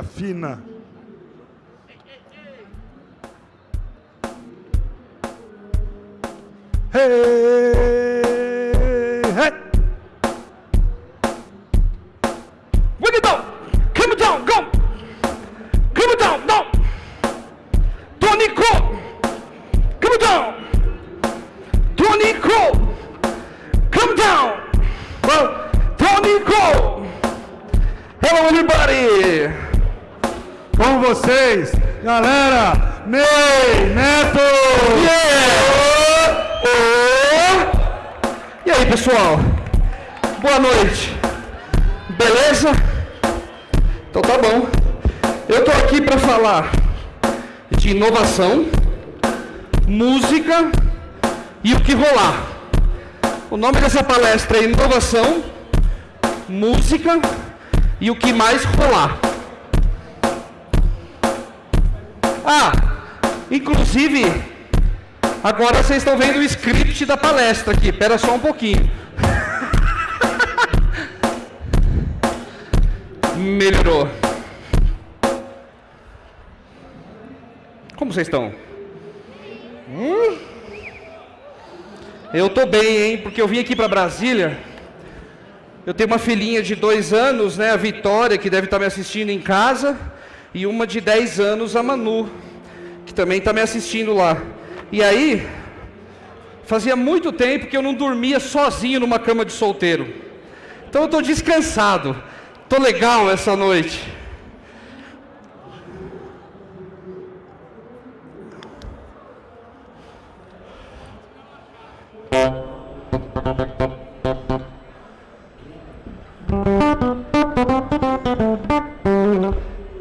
fina. Hey, palestra é Inovação, Música e o que mais rolar. Ah, inclusive, agora vocês estão vendo o script da palestra aqui. Espera só um pouquinho. Melhorou. Como vocês estão? Hum? Eu tô bem, hein? Porque eu vim aqui para Brasília. Eu tenho uma filhinha de dois anos, né? A Vitória, que deve estar me assistindo em casa. E uma de 10 anos, a Manu, que também está me assistindo lá. E aí, fazia muito tempo que eu não dormia sozinho numa cama de solteiro. Então eu estou descansado. Estou legal essa noite.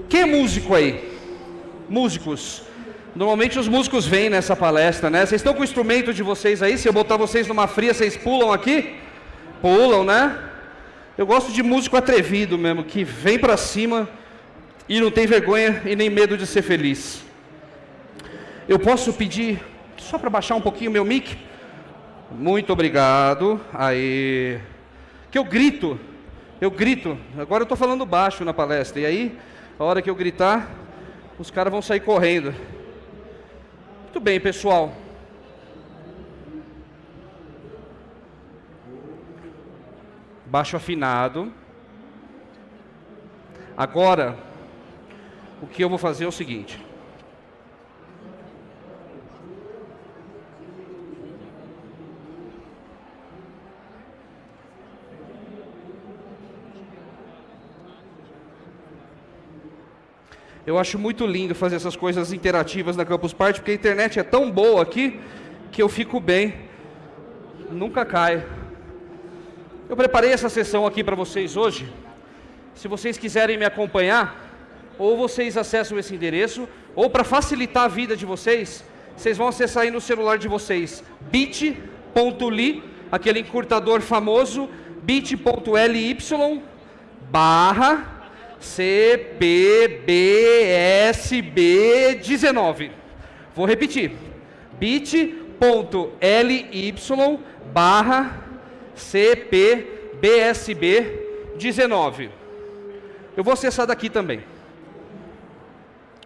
Quem é músico aí? Músicos. Normalmente os músicos vêm nessa palestra, né? Vocês estão com o instrumento de vocês aí? Se eu botar vocês numa fria, vocês pulam aqui? Pulam, né? Eu gosto de músico atrevido mesmo, que vem pra cima e não tem vergonha e nem medo de ser feliz. Eu posso pedir só para baixar um pouquinho meu mic? Muito obrigado. Aí. Que eu grito. Eu grito. Agora eu estou falando baixo na palestra. E aí, a hora que eu gritar, os caras vão sair correndo. Muito bem, pessoal. Baixo afinado. Agora, o que eu vou fazer é o seguinte. Eu acho muito lindo fazer essas coisas interativas na Campus Party, porque a internet é tão boa aqui que eu fico bem. Nunca cai. Eu preparei essa sessão aqui para vocês hoje. Se vocês quiserem me acompanhar, ou vocês acessam esse endereço, ou para facilitar a vida de vocês, vocês vão acessar aí no celular de vocês bit.ly, aquele encurtador famoso, bit.ly barra CPBSB19. Vou repetir. bit.ly barra CPBSB19. Eu vou acessar daqui também.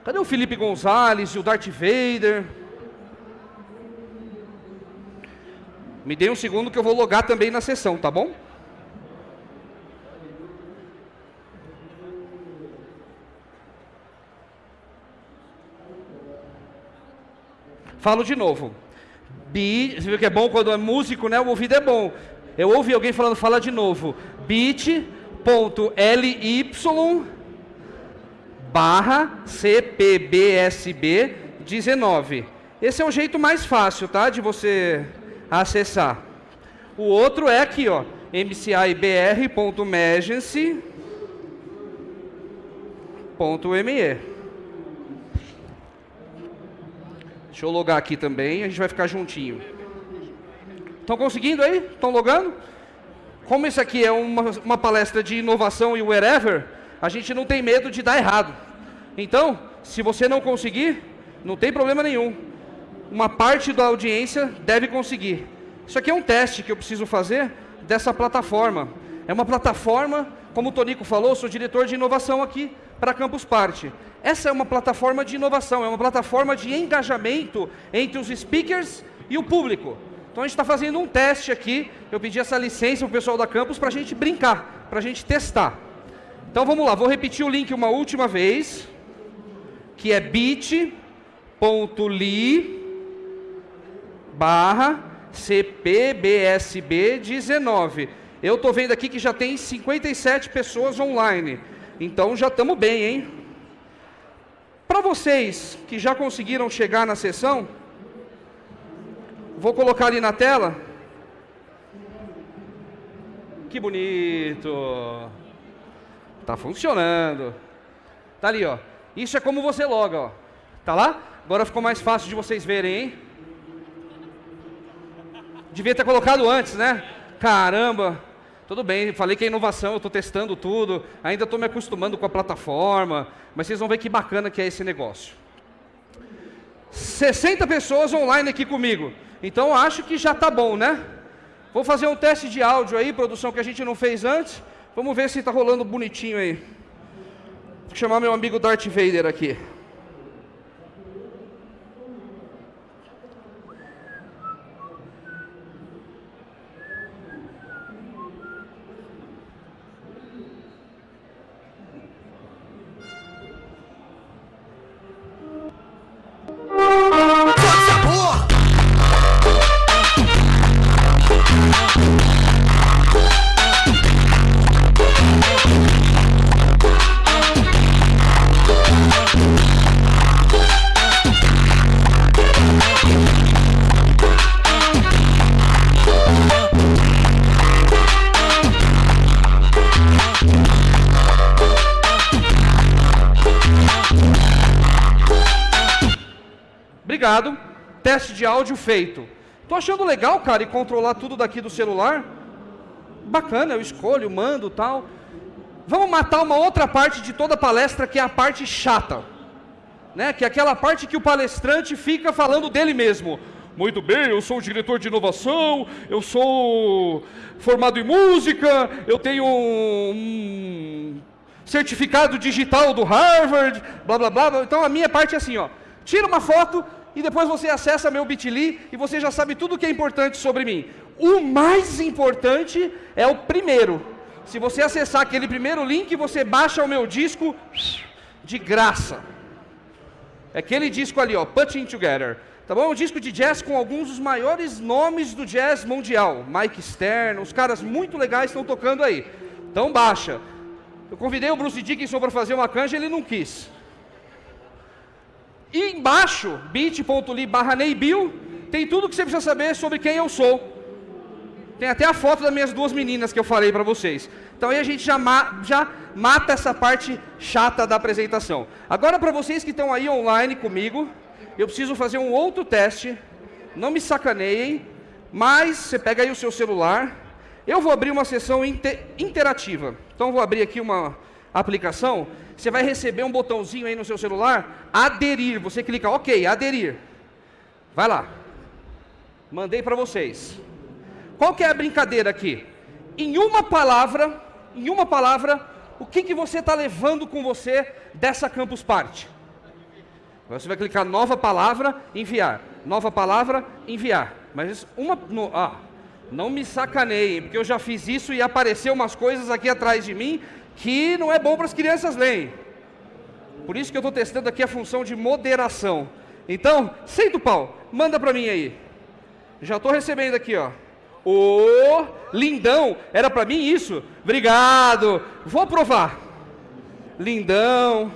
Cadê o Felipe Gonzalez e o Darth Vader? Me dê um segundo que eu vou logar também na sessão, tá bom? Falo de novo. Bi, você viu que é bom quando é músico, né? O ouvido é bom. Eu ouvi alguém falando, fala de novo. bit.ly barra CPBSB 19. Esse é o jeito mais fácil, tá? De você acessar. O outro é aqui, ó. mcibr.emergency.me. Deixa eu logar aqui também, a gente vai ficar juntinho. Estão conseguindo aí? Estão logando? Como isso aqui é uma, uma palestra de inovação e wherever, a gente não tem medo de dar errado. Então, se você não conseguir, não tem problema nenhum. Uma parte da audiência deve conseguir. Isso aqui é um teste que eu preciso fazer dessa plataforma. É uma plataforma, como o Tonico falou, sou diretor de inovação aqui. Para Campus Party. Essa é uma plataforma de inovação, é uma plataforma de engajamento entre os speakers e o público. Então a gente está fazendo um teste aqui. Eu pedi essa licença para o pessoal da campus para a gente brincar, para a gente testar. Então vamos lá, vou repetir o link uma última vez, que é bit.ly barra CPBSB19. Eu estou vendo aqui que já tem 57 pessoas online. Então já estamos bem, hein? Para vocês que já conseguiram chegar na sessão, vou colocar ali na tela. Que bonito. Tá funcionando. Tá ali, ó. Isso é como você loga, ó. Tá lá? Agora ficou mais fácil de vocês verem, hein? Devia ter colocado antes, né? Caramba. Tudo bem, falei que é inovação, eu estou testando tudo, ainda estou me acostumando com a plataforma, mas vocês vão ver que bacana que é esse negócio. 60 pessoas online aqui comigo, então acho que já está bom, né? Vou fazer um teste de áudio aí, produção que a gente não fez antes, vamos ver se está rolando bonitinho aí. Vou chamar meu amigo Darth Vader aqui. Obrigado. Teste de áudio feito. Tô achando legal, cara, e controlar tudo daqui do celular. Bacana, eu escolho, mando tal. Vamos matar uma outra parte de toda a palestra, que é a parte chata. Né? Que é aquela parte que o palestrante fica falando dele mesmo. Muito bem, eu sou diretor de inovação, eu sou formado em música, eu tenho um certificado digital do Harvard, blá blá blá. Então a minha parte é assim, ó. Tira uma foto e depois você acessa meu bit.ly e você já sabe tudo o que é importante sobre mim. O mais importante é o primeiro. Se você acessar aquele primeiro link, você baixa o meu disco de graça. É aquele disco ali, ó, Putting Together. Tá bom? É um disco de jazz com alguns dos maiores nomes do jazz mundial. Mike Stern, os caras muito legais estão tocando aí. Então baixa. Eu convidei o Bruce Dickinson para fazer uma canja, ele não quis. E embaixo, bit.ly barra tem tudo que você precisa saber sobre quem eu sou. Tem até a foto das minhas duas meninas que eu falei para vocês. Então aí a gente já, ma já mata essa parte chata da apresentação. Agora para vocês que estão aí online comigo, eu preciso fazer um outro teste. Não me sacaneiem, mas você pega aí o seu celular. Eu vou abrir uma sessão inter interativa. Então vou abrir aqui uma aplicação você vai receber um botãozinho aí no seu celular, aderir. Você clica, ok, aderir. Vai lá. Mandei para vocês. Qual que é a brincadeira aqui? Em uma palavra, em uma palavra, o que, que você está levando com você dessa Campus Party? Você vai clicar nova palavra, enviar. Nova palavra, enviar. Mas uma. No, ah, não me sacaneiem, porque eu já fiz isso e apareceu umas coisas aqui atrás de mim que não é bom para as crianças lerem. Por isso que eu estou testando aqui a função de moderação. Então, senta o pau, manda para mim aí. Já estou recebendo aqui, ó. Ô, lindão, era para mim isso? Obrigado, vou aprovar. Lindão,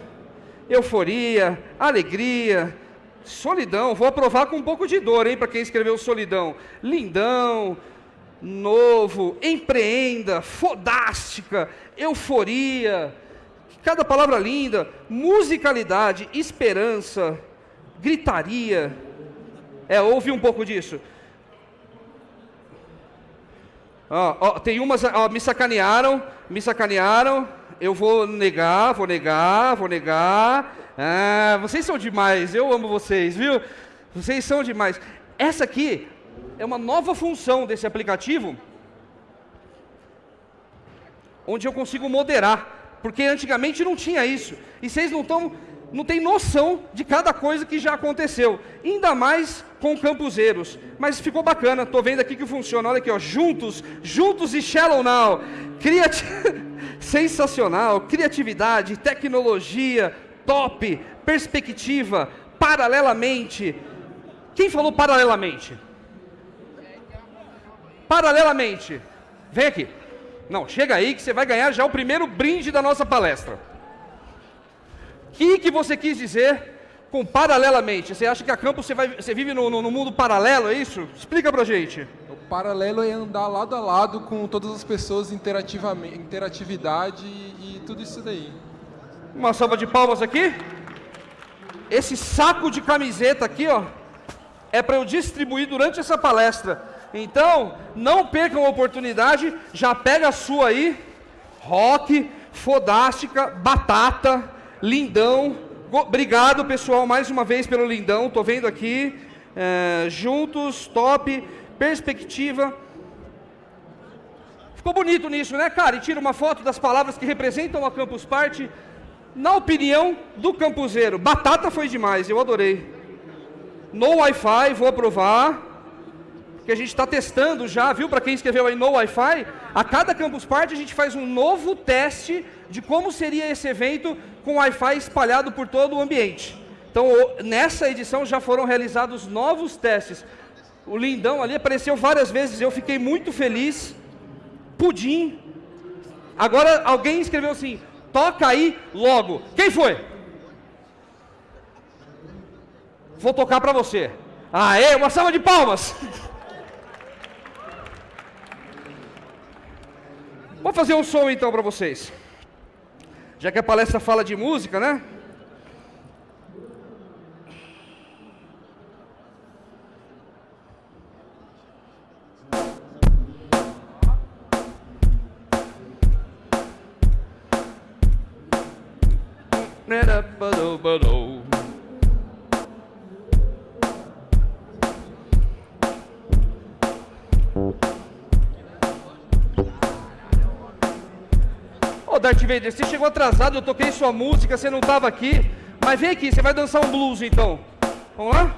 euforia, alegria, solidão. Vou aprovar com um pouco de dor, hein, para quem escreveu solidão. Lindão, novo, empreenda, fodástica, euforia, cada palavra linda, musicalidade, esperança, gritaria. É, ouvi um pouco disso. Ó, tem umas, me sacanearam, me sacanearam, eu vou negar, vou negar, vou negar. Ah, vocês são demais, eu amo vocês, viu? Vocês são demais. Essa aqui é uma nova função desse aplicativo, onde eu consigo moderar porque antigamente não tinha isso. E vocês não estão, não têm noção de cada coisa que já aconteceu. Ainda mais com campuseiros. Mas ficou bacana, tô vendo aqui que funciona. Olha aqui, ó, juntos, juntos e Shallow Now. Criati... Sensacional, criatividade, tecnologia, top, perspectiva, paralelamente. Quem falou paralelamente? Paralelamente. Vem aqui. Não, chega aí que você vai ganhar já o primeiro brinde da nossa palestra. O que, que você quis dizer com paralelamente? Você acha que a campus você, vai, você vive no, no, no mundo paralelo, é isso? Explica pra gente. O paralelo é andar lado a lado com todas as pessoas, interativamente, interatividade e, e tudo isso daí. Uma salva de palmas aqui. Esse saco de camiseta aqui, ó, é para eu distribuir durante essa palestra. Então, não percam a oportunidade, já pega a sua aí. Rock, Fodástica, Batata, Lindão. Obrigado, pessoal, mais uma vez pelo Lindão. Estou vendo aqui. É, juntos, top, perspectiva. Ficou bonito nisso, né, cara? E tira uma foto das palavras que representam a Campus Party. Na opinião do campuseiro, batata foi demais, eu adorei. No Wi-Fi, vou aprovar. Que a gente está testando já, viu? Para quem escreveu aí no Wi-Fi, a cada Campus Party a gente faz um novo teste de como seria esse evento com Wi-Fi espalhado por todo o ambiente. Então, nessa edição já foram realizados novos testes. O lindão ali apareceu várias vezes, eu fiquei muito feliz. Pudim. Agora alguém escreveu assim: toca aí logo. Quem foi? Vou tocar para você. Aê, uma salva de palmas. Vou fazer um som então para vocês. Já que a palestra fala de música, né? Darth Vader, você chegou atrasado, eu toquei sua música, você não estava aqui. Mas vem aqui, você vai dançar um blues então. Vamos lá?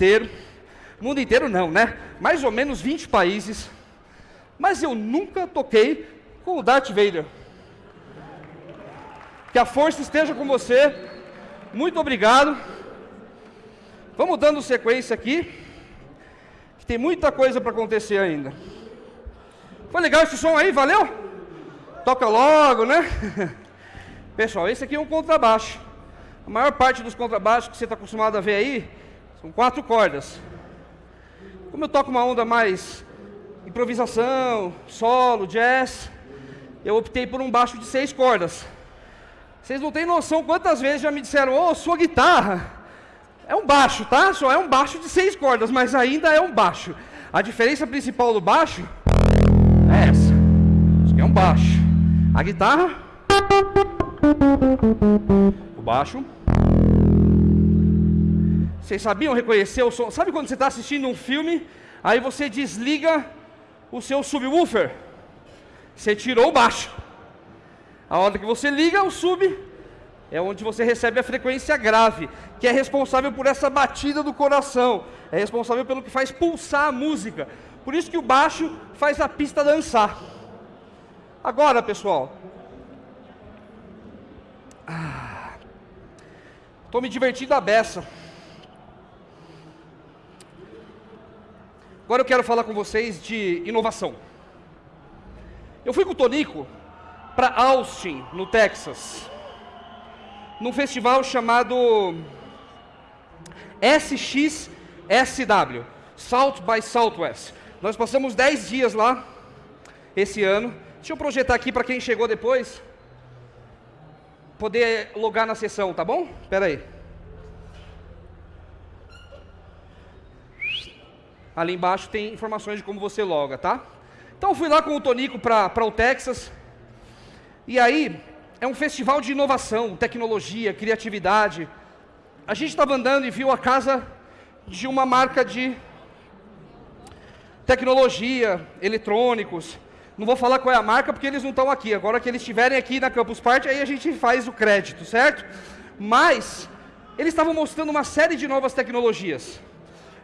Inteiro. Mundo inteiro não, né? Mais ou menos 20 países. Mas eu nunca toquei com o Darth Vader. Que a força esteja com você. Muito obrigado. Vamos dando sequência aqui. Que tem muita coisa para acontecer ainda. Foi legal esse som aí, valeu? Toca logo, né? Pessoal, esse aqui é um contrabaixo. A maior parte dos contrabaixos que você está acostumado a ver aí são quatro cordas. Como eu toco uma onda mais improvisação, solo, jazz, eu optei por um baixo de seis cordas. Vocês não têm noção quantas vezes já me disseram, ô, oh, sua guitarra é um baixo, tá? Só é um baixo de seis cordas, mas ainda é um baixo. A diferença principal do baixo é essa. Isso aqui é um baixo. A guitarra, o baixo. Vocês sabiam reconhecer o som? Sabe quando você está assistindo um filme, aí você desliga o seu subwoofer? Você tirou o baixo. A hora que você liga o sub, é onde você recebe a frequência grave, que é responsável por essa batida do coração, é responsável pelo que faz pulsar a música. Por isso que o baixo faz a pista dançar. Agora, pessoal. Estou ah, me divertindo a beça. Agora eu quero falar com vocês de inovação. Eu fui com o Tonico para Austin, no Texas, num festival chamado SXSW, South by Southwest. Nós passamos 10 dias lá esse ano. Deixa eu projetar aqui para quem chegou depois poder logar na sessão, tá bom? Espera aí. Ali embaixo tem informações de como você loga, tá? Então fui lá com o Tonico para o Texas. E aí, é um festival de inovação, tecnologia, criatividade. A gente estava andando e viu a casa de uma marca de tecnologia, eletrônicos. Não vou falar qual é a marca porque eles não estão aqui. Agora que eles estiverem aqui na Campus Party, aí a gente faz o crédito, certo? Mas eles estavam mostrando uma série de novas tecnologias.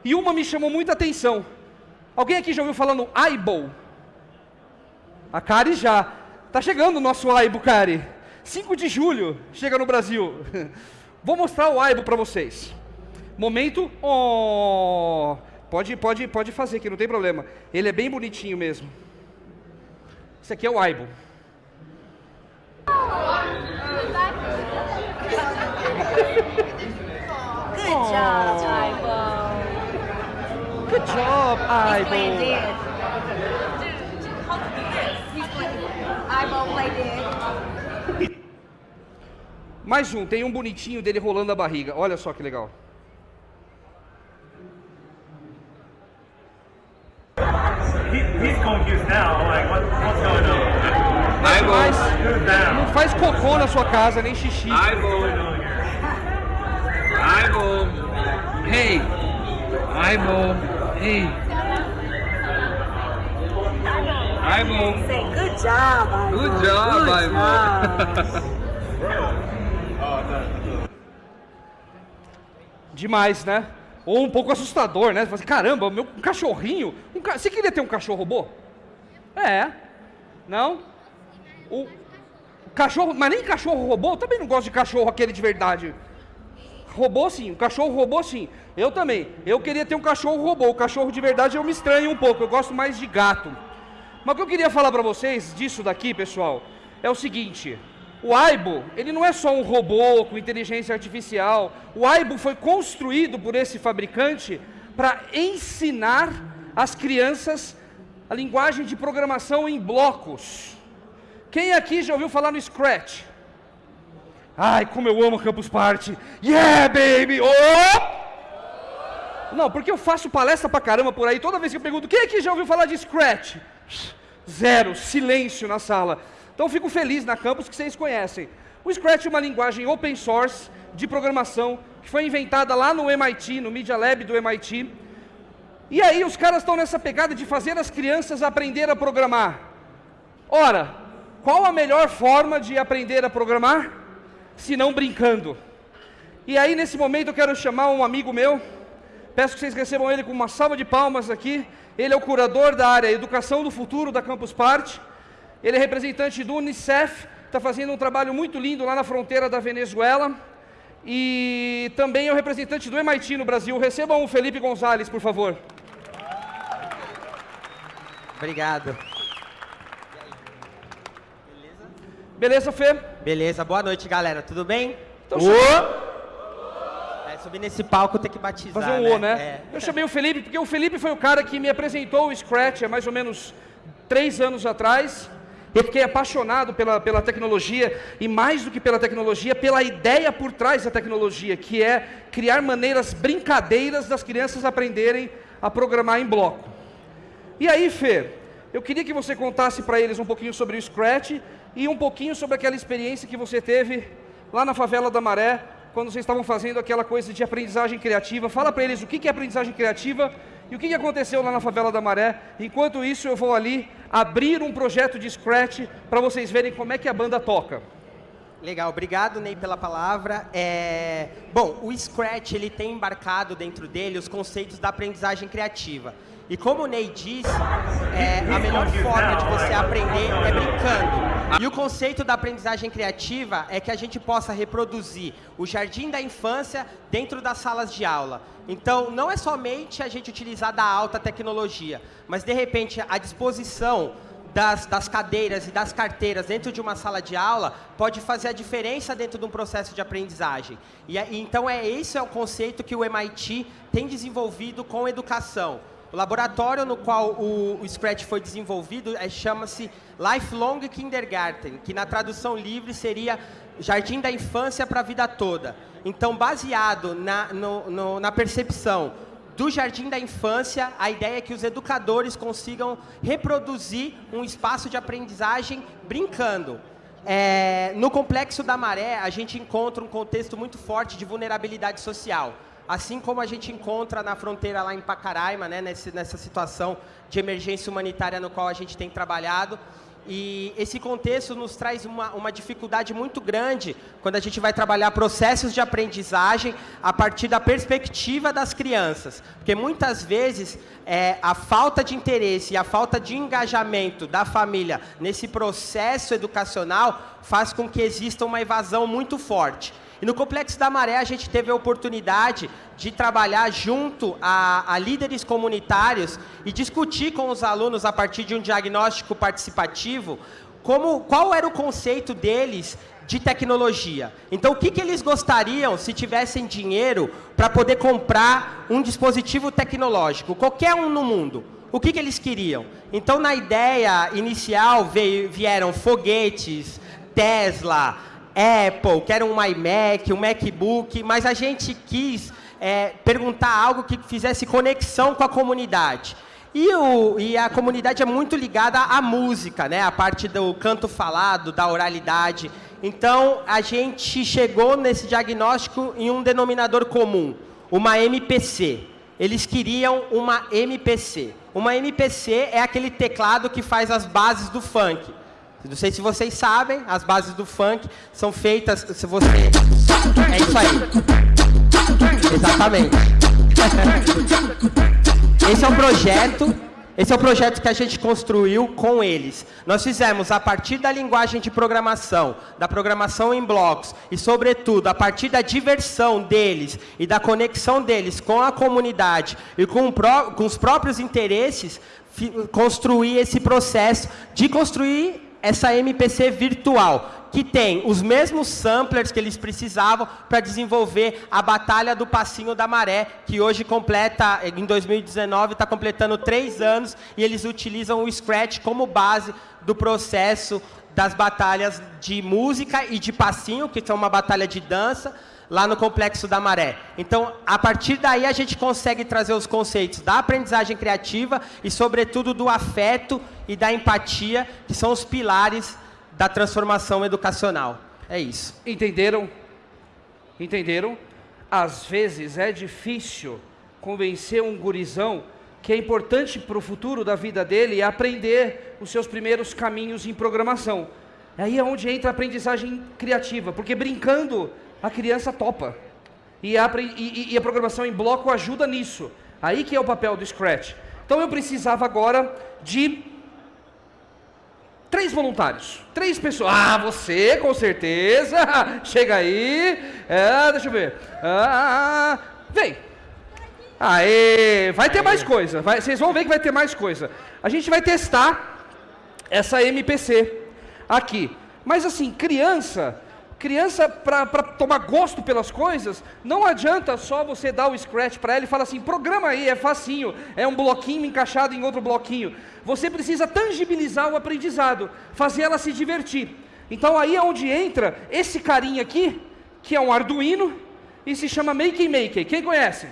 E uma me chamou muita atenção. Alguém aqui já ouviu falar no Aibo? A Kari já. Tá chegando o nosso Aibo, Kari. 5 de julho chega no Brasil. Vou mostrar o Aibo para vocês. Momento. Oh, pode, pode, pode fazer aqui, não tem problema. Ele é bem bonitinho mesmo. Esse aqui é o Aibo. Good job, Aibo. Good job, Aibo. Mais um, tem um bonitinho dele rolando a barriga. Olha só que legal. he's confused now. Like, what, what's going on? Mas não faz cocô na sua casa, nem xixi. Aibo. Aibo. Hey. Aibo. Hey. Aibo. Say good job, Aibo. Good job, Good job. Demais, né? Ou um pouco assustador, né? Você fala assim, caramba, meu um cachorrinho. Um ca... Você queria ter um cachorro robô? É. Não? O cachorro. Mas nem cachorro robô? Eu também não gosto de cachorro aquele de verdade. Robô sim, o cachorro robô sim. Eu também. Eu queria ter um cachorro robô. O cachorro de verdade eu me estranho um pouco. Eu gosto mais de gato. Mas o que eu queria falar para vocês disso daqui, pessoal, é o seguinte. O Aibo, ele não é só um robô com inteligência artificial. O Aibo foi construído por esse fabricante para ensinar as crianças a linguagem de programação em blocos. Quem aqui já ouviu falar no Scratch? Ai, como eu amo Campus Party. Yeah, baby! Oh! Não, porque eu faço palestra pra caramba por aí, toda vez que eu pergunto, quem aqui já ouviu falar de Scratch? Zero, silêncio na sala. Então fico feliz na campus que vocês conhecem. O Scratch é uma linguagem open source de programação que foi inventada lá no MIT, no Media Lab do MIT. E aí os caras estão nessa pegada de fazer as crianças aprender a programar. Ora, qual a melhor forma de aprender a programar? Se não brincando. E aí, nesse momento, eu quero chamar um amigo meu. Peço que vocês recebam ele com uma salva de palmas aqui. Ele é o curador da área Educação do Futuro da Campus Party. Ele é representante do Unicef, está fazendo um trabalho muito lindo lá na fronteira da Venezuela. E também é o representante do MIT no Brasil. Recebam o Felipe Gonzalez, por favor. Obrigado. Beleza, Fê? Beleza, boa noite, galera. Tudo bem? Então, É, subir nesse palco tem que batizar, Fazer um né? O, né? Eu chamei o Felipe porque o Felipe foi o cara que me apresentou o Scratch há mais ou menos três anos atrás. Eu fiquei apaixonado pela, pela tecnologia e mais do que pela tecnologia, pela ideia por trás da tecnologia, que é criar maneiras brincadeiras das crianças aprenderem a programar em bloco. E aí, Fê, eu queria que você contasse para eles um pouquinho sobre o Scratch e um pouquinho sobre aquela experiência que você teve lá na favela da Maré, quando vocês estavam fazendo aquela coisa de aprendizagem criativa. Fala para eles o que é aprendizagem criativa e o que aconteceu lá na favela da Maré. Enquanto isso, eu vou ali abrir um projeto de Scratch para vocês verem como é que a banda toca. Legal, obrigado Ney pela palavra. É... Bom, o Scratch ele tem embarcado dentro dele os conceitos da aprendizagem criativa. E como o Ney disse, é, a melhor forma de você aprender é brincando. E o conceito da aprendizagem criativa é que a gente possa reproduzir o jardim da infância dentro das salas de aula. Então, não é somente a gente utilizar da alta tecnologia, mas de repente a disposição das, das, cadeiras e das carteiras dentro de uma sala de aula pode fazer a diferença dentro de um processo de aprendizagem. E, então, é esse é o conceito que o MIT tem desenvolvido com educação. O laboratório no qual o, o Scratch foi desenvolvido é, chama-se Lifelong Kindergarten, que na tradução livre seria Jardim da Infância para a Vida Toda. Então, baseado na, no, no, na percepção do Jardim da Infância, a ideia é que os educadores consigam reproduzir um espaço de aprendizagem brincando. É, no Complexo da Maré, a gente encontra um contexto muito forte de vulnerabilidade social. Assim como a gente encontra na fronteira lá em Pacaraima, né, nesse, nessa situação de emergência humanitária no qual a gente tem trabalhado. E esse contexto nos traz uma, uma, dificuldade muito grande quando a gente vai trabalhar processos de aprendizagem a partir da perspectiva das crianças. Porque muitas vezes é, a falta de interesse e a falta de engajamento da família nesse processo educacional faz com que exista uma evasão muito forte. E no Complexo da Maré a gente teve a oportunidade de trabalhar junto a, a, líderes comunitários e discutir com os alunos a partir de um diagnóstico participativo como, qual era o conceito deles de tecnologia. Então, o que, que eles gostariam se tivessem dinheiro para poder comprar um dispositivo tecnológico, qualquer um no mundo? O que, que eles queriam? Então, na ideia inicial veio, vieram foguetes, Tesla, Apple, quero um iMac, um MacBook, mas a gente quis é, perguntar algo que fizesse conexão com a comunidade. E, o, e, a comunidade é muito ligada à música, né? a parte do canto falado, da oralidade. Então, a gente chegou nesse diagnóstico em um denominador comum, uma MPC. Eles queriam uma MPC. Uma MPC é aquele teclado que faz as bases do funk. Não sei se vocês sabem, as bases do funk são feitas. Se você. É isso aí. Exatamente. Esse é um projeto. Esse é o projeto que a gente construiu com eles. Nós fizemos a partir da linguagem de programação, da programação em blocos e, sobretudo, a partir da diversão deles e da conexão deles com a comunidade e com, com os próprios interesses, construir esse processo de construir essa MPC virtual, que tem os mesmos samplers que eles precisavam para desenvolver a Batalha do Passinho da Maré, que hoje completa, em 2019, está completando três anos, e eles utilizam o Scratch como base do processo das batalhas de música e de passinho, que são uma batalha de dança, lá no Complexo da Maré. Então, a partir daí, a gente consegue trazer os conceitos da aprendizagem criativa e, sobretudo, do afeto e da empatia, que são os pilares da transformação educacional. É isso. Entenderam? Entenderam? Às vezes é difícil convencer um gurizão que é importante para o futuro da vida dele aprender os seus primeiros caminhos em programação. Aí é onde entra a aprendizagem criativa, porque brincando a criança topa. E a, e- e- e a programação em bloco ajuda nisso. Aí que é o papel do Scratch. Então eu precisava agora de três voluntários. Três pessoas. Ah, você, com certeza. Chega aí. É, deixa eu ver. Ah, vem. Aê, vai ter mais coisa. vai- vocês vão ver que vai ter mais coisa. A gente vai testar essa MPC aqui. Mas assim, criança, criança para tomar gosto pelas coisas, não adianta só você dar o scratch para ela e falar assim, programa aí, é facinho, é um bloquinho encaixado em outro bloquinho. Você precisa tangibilizar o aprendizado, fazer ela se divertir. Então aí é onde entra esse carinha aqui, que é um Arduino e se chama Make Maker. Quem conhece?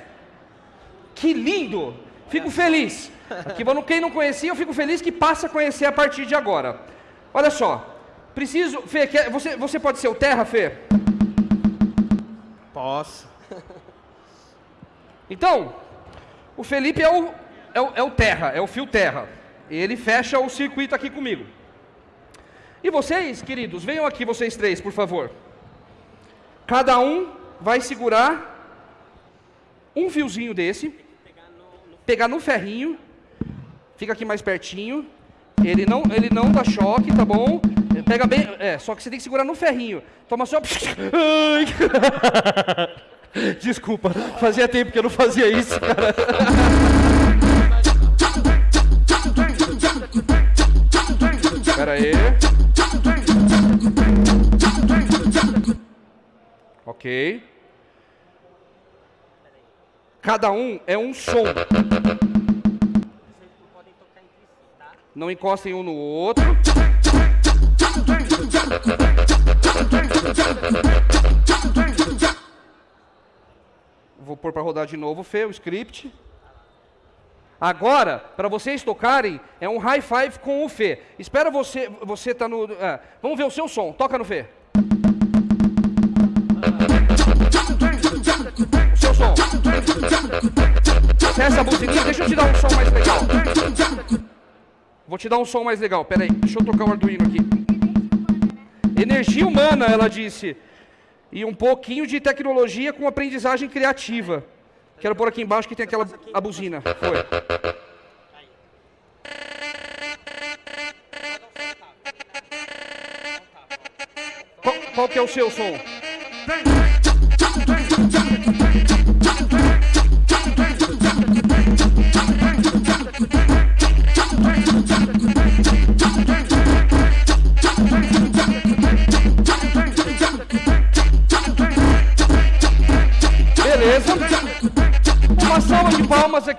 Que lindo! Fico feliz. Aqui, quem não conhecia, eu fico feliz que passa a conhecer a partir de agora. Olha só, preciso. Fê, quer- você, você pode ser o Terra, Fê? Posso. Então, o Felipe é o, é o, é o Terra, é o fio Terra. Ele fecha o circuito aqui comigo. E vocês, queridos, venham aqui, vocês três, por favor. Cada um vai segurar um fiozinho desse, pegar no ferrinho, fica aqui mais pertinho. Ele não, ele não dá choque, tá bom? Pega bem, é, só que você tem que segurar no ferrinho. Toma só. Desculpa, fazia tempo que eu não fazia isso, cara. Pera aí. Ok. Cada um é um som. Não encostem um no outro. Vou pôr para rodar de novo, Fê, o script. Agora, para vocês tocarem, é um high five com o Fê. Espera você, você tá no. é, vamos ver o seu som. Toca no Fê. Seu som. Acessa a buzininha, deixa eu te dar um som mais legal. Vou te dar um som mais legal. Pera aí, deixa eu tocar o Arduino aqui. Energia humana, ela disse. E um pouquinho de tecnologia com aprendizagem criativa. Quero pôr aqui embaixo que tem aquela a buzina. Foi. Qual, qual que é o seu som?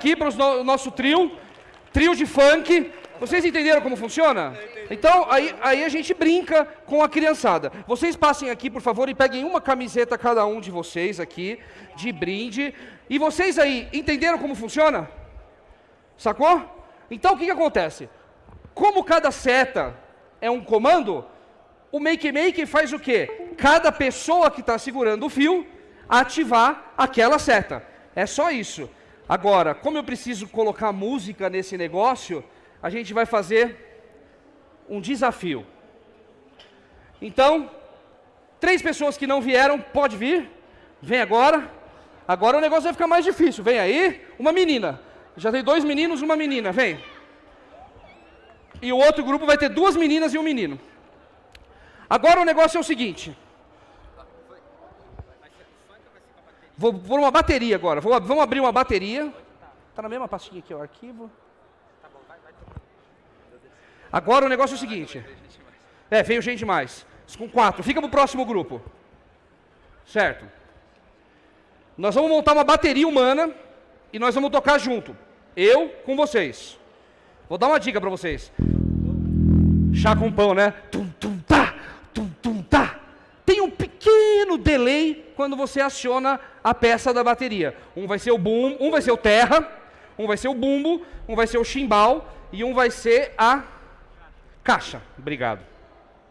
Aqui para o nosso trio. Trio de funk. Vocês entenderam como funciona? Então, aí, aí a gente brinca com a criançada. Vocês passem aqui, por favor, e peguem uma camiseta cada um de vocês aqui, de brinde. E vocês aí, entenderam como funciona? Sacou? Então, o que, que acontece? Como cada seta é um comando, o Make Make faz o quê? Cada pessoa que está segurando o fio ativar aquela seta. É só isso. Agora, como eu preciso colocar música nesse negócio, a gente vai fazer um desafio. Então, três pessoas que não vieram, pode vir. Vem agora. Agora o negócio vai ficar mais difícil. Vem aí, uma menina. Já tem dois meninos, uma menina. Vem. E o outro grupo vai ter duas meninas e um menino. Agora o negócio é o seguinte. Vou pôr uma bateria agora. Vou, vamos abrir uma bateria. Tá na mesma pastinha aqui, o arquivo. Agora o negócio é o seguinte. É, veio gente mais. Com quatro. Fica pro próximo grupo. Certo. Nós vamos montar uma bateria humana e nós vamos tocar junto. Eu com vocês. Vou dar uma dica para vocês. Chá com pão, né? Tum, tum, tá, tum, tum, tá. Tem um pequeno delay quando você aciona a peça da bateria. Um vai ser o boom, um vai ser o terra, um vai ser o bumbo, um vai ser o chimbal e um vai ser a caixa. Obrigado.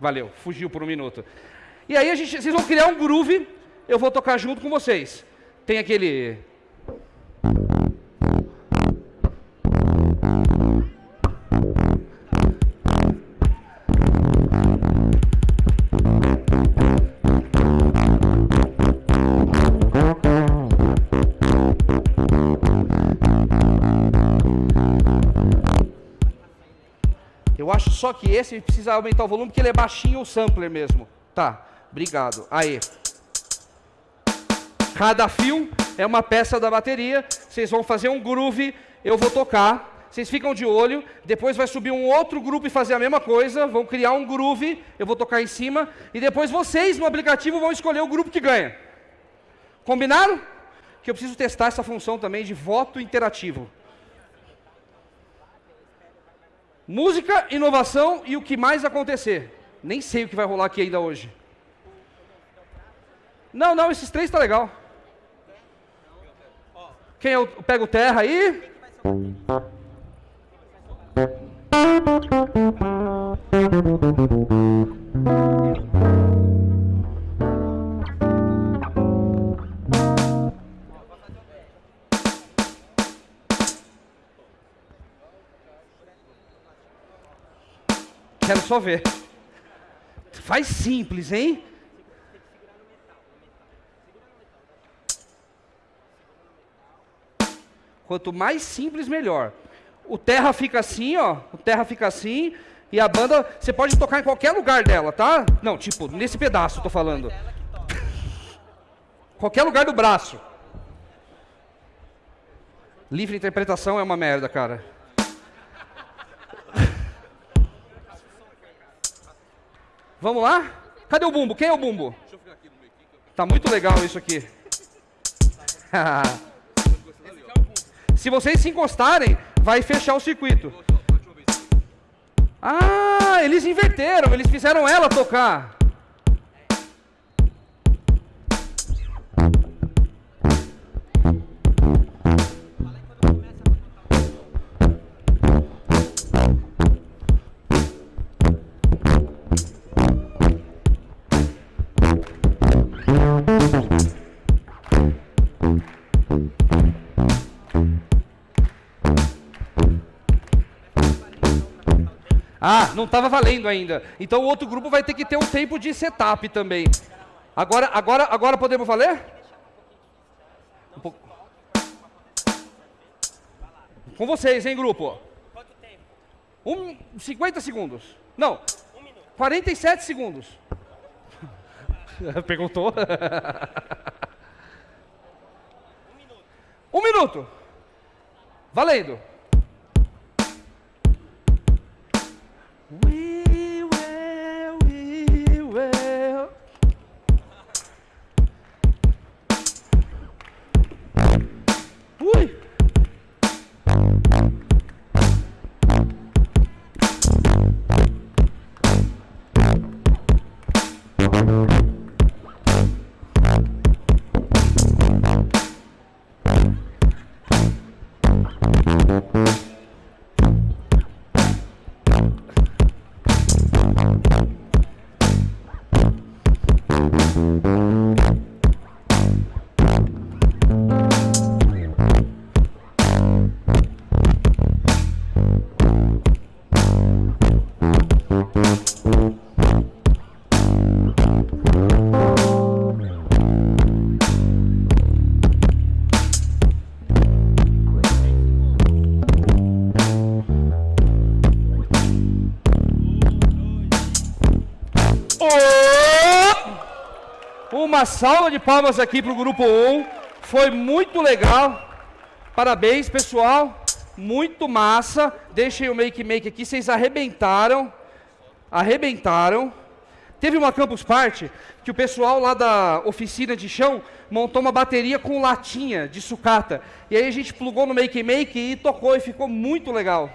Valeu, fugiu por um minuto. E aí a gente, vocês vão criar um groove, eu vou tocar junto com vocês. Tem aquele que esse precisa aumentar o volume porque ele é baixinho o sampler mesmo. Tá, obrigado. Aí. Cada fio é uma peça da bateria. Vocês vão fazer um groove, eu vou tocar. Vocês ficam de olho, depois vai subir um outro grupo e fazer a mesma coisa, vão criar um groove, eu vou tocar em cima, e depois vocês no aplicativo vão escolher o grupo que ganha. Combinaram? Que eu preciso testar essa função também de voto interativo. Música, inovação e o que mais acontecer. Nem sei o que vai rolar aqui ainda hoje. Não, não, esses três tá legal. Quem é o, pega o terra aí? Quero só ver. Faz simples, hein? Quanto mais simples, melhor. O terra fica assim, ó. O terra fica assim. E a banda, você pode tocar em qualquer lugar dela, tá? Não, tipo, nesse pedaço, tô falando. qualquer lugar do braço. Livre interpretação é uma merda, cara. Vamos lá? Cadê o bumbo? Quem é o bumbo? Tá muito legal isso aqui. se vocês se encostarem, vai fechar o circuito. Ah, eles inverteram, eles fizeram ela tocar. Ah, não estava valendo ainda. Então o outro grupo vai ter que ter um tempo de setup também. Agora, agora, agora podemos valer? Um pouco. Com vocês, hein, grupo? Quanto tempo? Um, 50 segundos. Não, 47 segundos. Perguntou? Um minuto. Valendo. Uma salva de palmas aqui para o grupo 1. Foi muito legal. Parabéns, pessoal. Muito massa. Deixem o make make aqui. Vocês arrebentaram. Arrebentaram. Teve uma campus party que o pessoal lá da oficina de chão montou uma bateria com latinha de sucata. E aí a gente plugou no make make e tocou e ficou muito legal.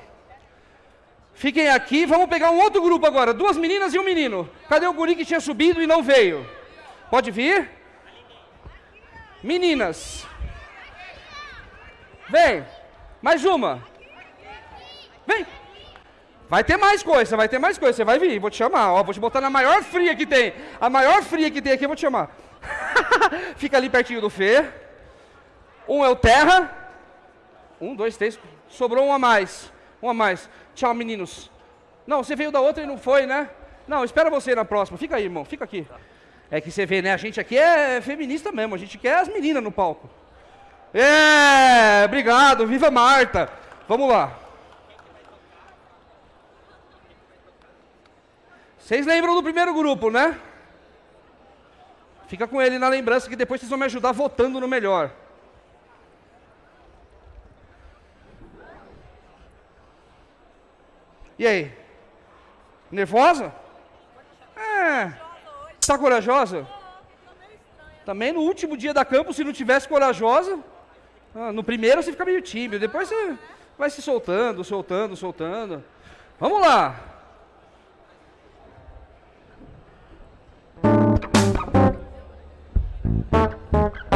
Fiquem aqui, vamos pegar um outro grupo agora, duas meninas e um menino. Cadê o guri que tinha subido e não veio? Pode vir? Meninas. Vem. Mais uma. Vem. Vai ter mais coisa, vai ter mais coisa. Você vai vir, vou te chamar. Ó, vou te botar na maior fria que tem. A maior fria que tem aqui, eu vou te chamar. Fica ali pertinho do Fê. Um é o Terra. Um, dois, três. Sobrou um a mais. Um a mais. Tchau, meninos. Não, você veio da outra e não foi, né? Não, espera você na próxima. Fica aí, irmão. Fica aqui. É que você vê, né? A gente aqui é feminista mesmo. A gente quer as meninas no palco. É, obrigado. Viva Marta. Vamos lá. Vocês lembram do primeiro grupo, né? Fica com ele na lembrança que depois vocês vão me ajudar votando no melhor. E aí? Nervosa? É. Está corajosa? Também no último dia da campo, se não tivesse corajosa, ah, no primeiro você fica meio tímido, depois você vai se soltando, soltando, soltando. Vamos lá. Que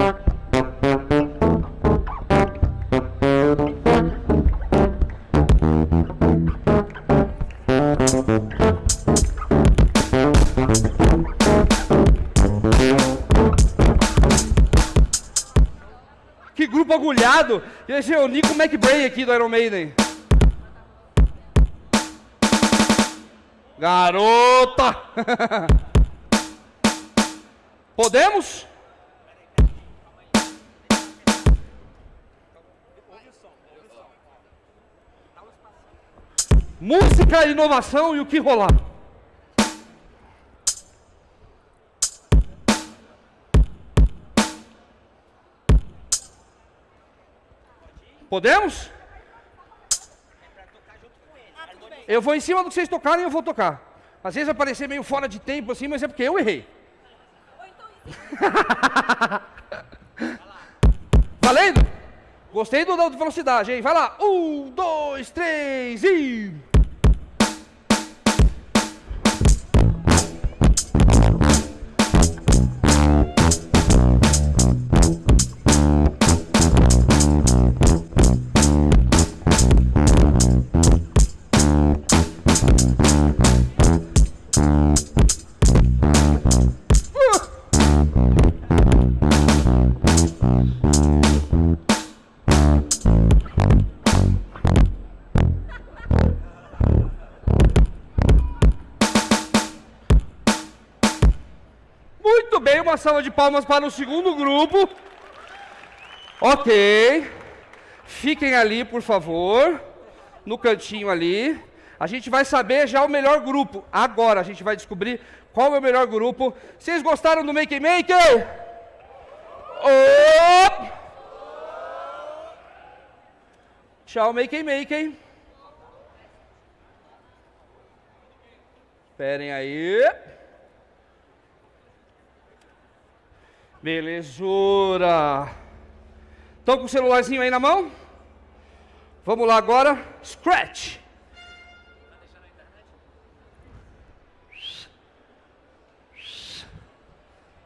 grupo agulhado! É o Nico McBrain aqui do Iron Maiden. Garota! Podemos? Música, inovação e o que rolar. Podemos? Eu vou em cima do que vocês tocarem e eu vou tocar. Às vezes vai parecer meio fora de tempo assim, mas é porque eu errei. Valendo? Gostei do da velocidade, hein? Vai lá. Um, dois, três e. de palmas para o segundo grupo. Ok. Fiquem ali, por favor. No cantinho ali. A gente vai saber já o melhor grupo. Agora a gente vai descobrir qual é o melhor grupo. Vocês gostaram do Make Maker? Oh! Tchau, Make Maker. Esperem aí. Belezura. Estão com o celularzinho aí na mão? Vamos lá agora. Scratch.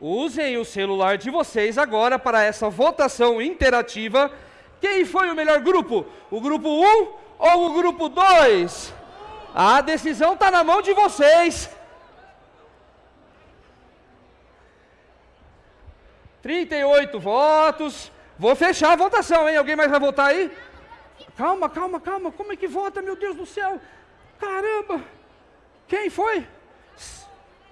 Usem o celular de vocês agora para essa votação interativa. Quem foi o melhor grupo? O grupo 1 ou o grupo 2? A decisão está na mão de vocês. 38 votos. Vou fechar a votação, hein? Alguém mais vai votar aí? Calma, calma, calma. Como é que vota, meu Deus do céu? Caramba! Quem foi?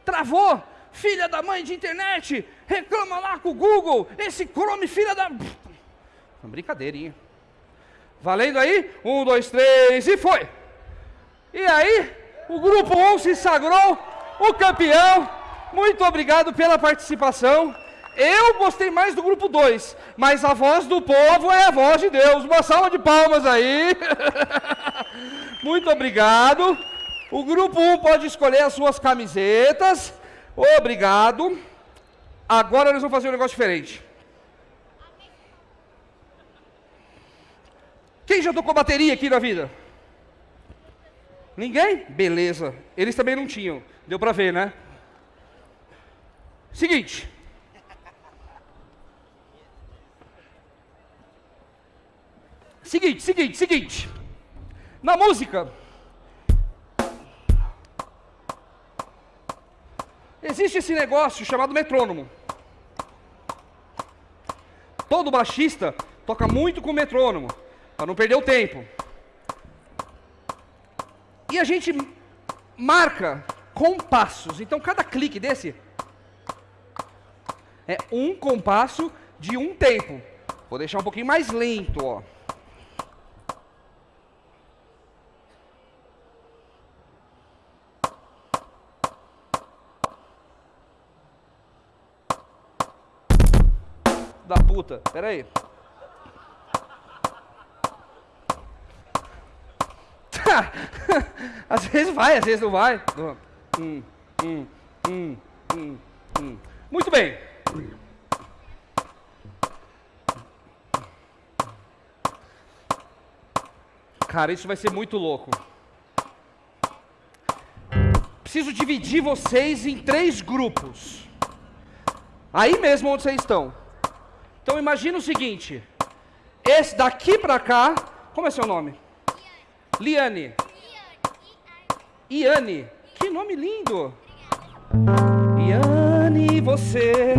Travou! Filha da mãe de internet! Reclama lá com o Google! Esse Chrome, filha da. Brincadeirinha. Valendo aí? Um, dois, três e foi! E aí, o grupo 1 se sagrou o campeão. Muito obrigado pela participação. Eu gostei mais do grupo 2, mas a voz do povo é a voz de Deus. Uma salva de palmas aí. Muito obrigado. O grupo 1 pode escolher as suas camisetas. Obrigado. Agora nós vamos fazer um negócio diferente. Quem já tocou bateria aqui na vida? Ninguém? Beleza. Eles também não tinham. Deu pra ver, né? Seguinte. Seguinte, seguinte, seguinte. Na música. Existe esse negócio chamado metrônomo. Todo baixista toca muito com metrônomo, para não perder o tempo. E a gente marca compassos. Então cada clique desse é um compasso de um tempo. Vou deixar um pouquinho mais lento, ó. da puta. Pera aí. às vezes vai, às vezes não vai. Hum, hum, hum, hum, hum. Muito bem. Cara, isso vai ser muito louco. Preciso dividir vocês em três grupos. Aí mesmo onde vocês estão. Então imagina o seguinte: esse daqui pra cá, como é seu nome? Liane. Iane. Que nome lindo. Iane, você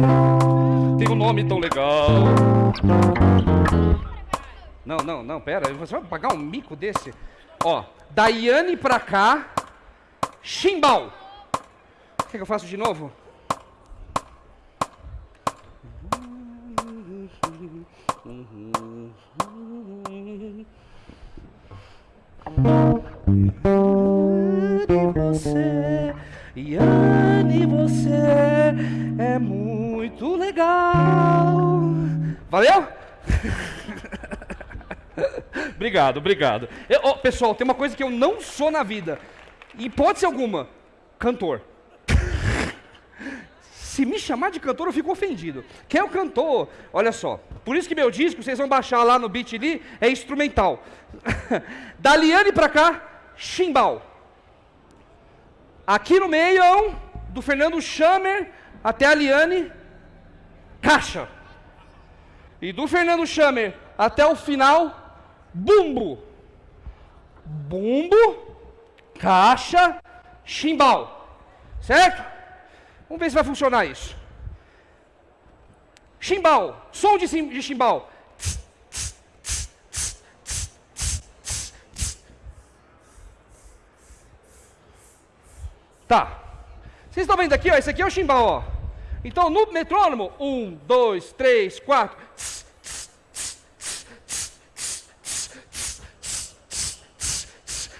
tem um nome tão legal. Não, não, não, pera. Você vai pagar um mico desse? Ó, da Iane pra cá, chimbal. Quer que eu faça de novo? Você, Yane, você é muito legal. Valeu? obrigado, obrigado. Eu, oh, pessoal, tem uma coisa que eu não sou na vida. Hipótese alguma, cantor. Se me chamar de cantor, eu fico ofendido. Quem é o cantor? Olha só. Por isso que meu disco, vocês vão baixar lá no Beat.ly, é instrumental. da Liane pra cá, chimbal. Aqui no meio, do Fernando Chammer até a Liane, caixa. E do Fernando Chammer até o final, bumbo. Bumbo, caixa, chimbal. Certo? Vamos ver se vai funcionar isso. Chimbal, som de, de chimbal. Tá. Vocês estão vendo aqui, ó? Esse aqui é o chimbal, ó. Então, no metrônomo, um, dois, três, quatro.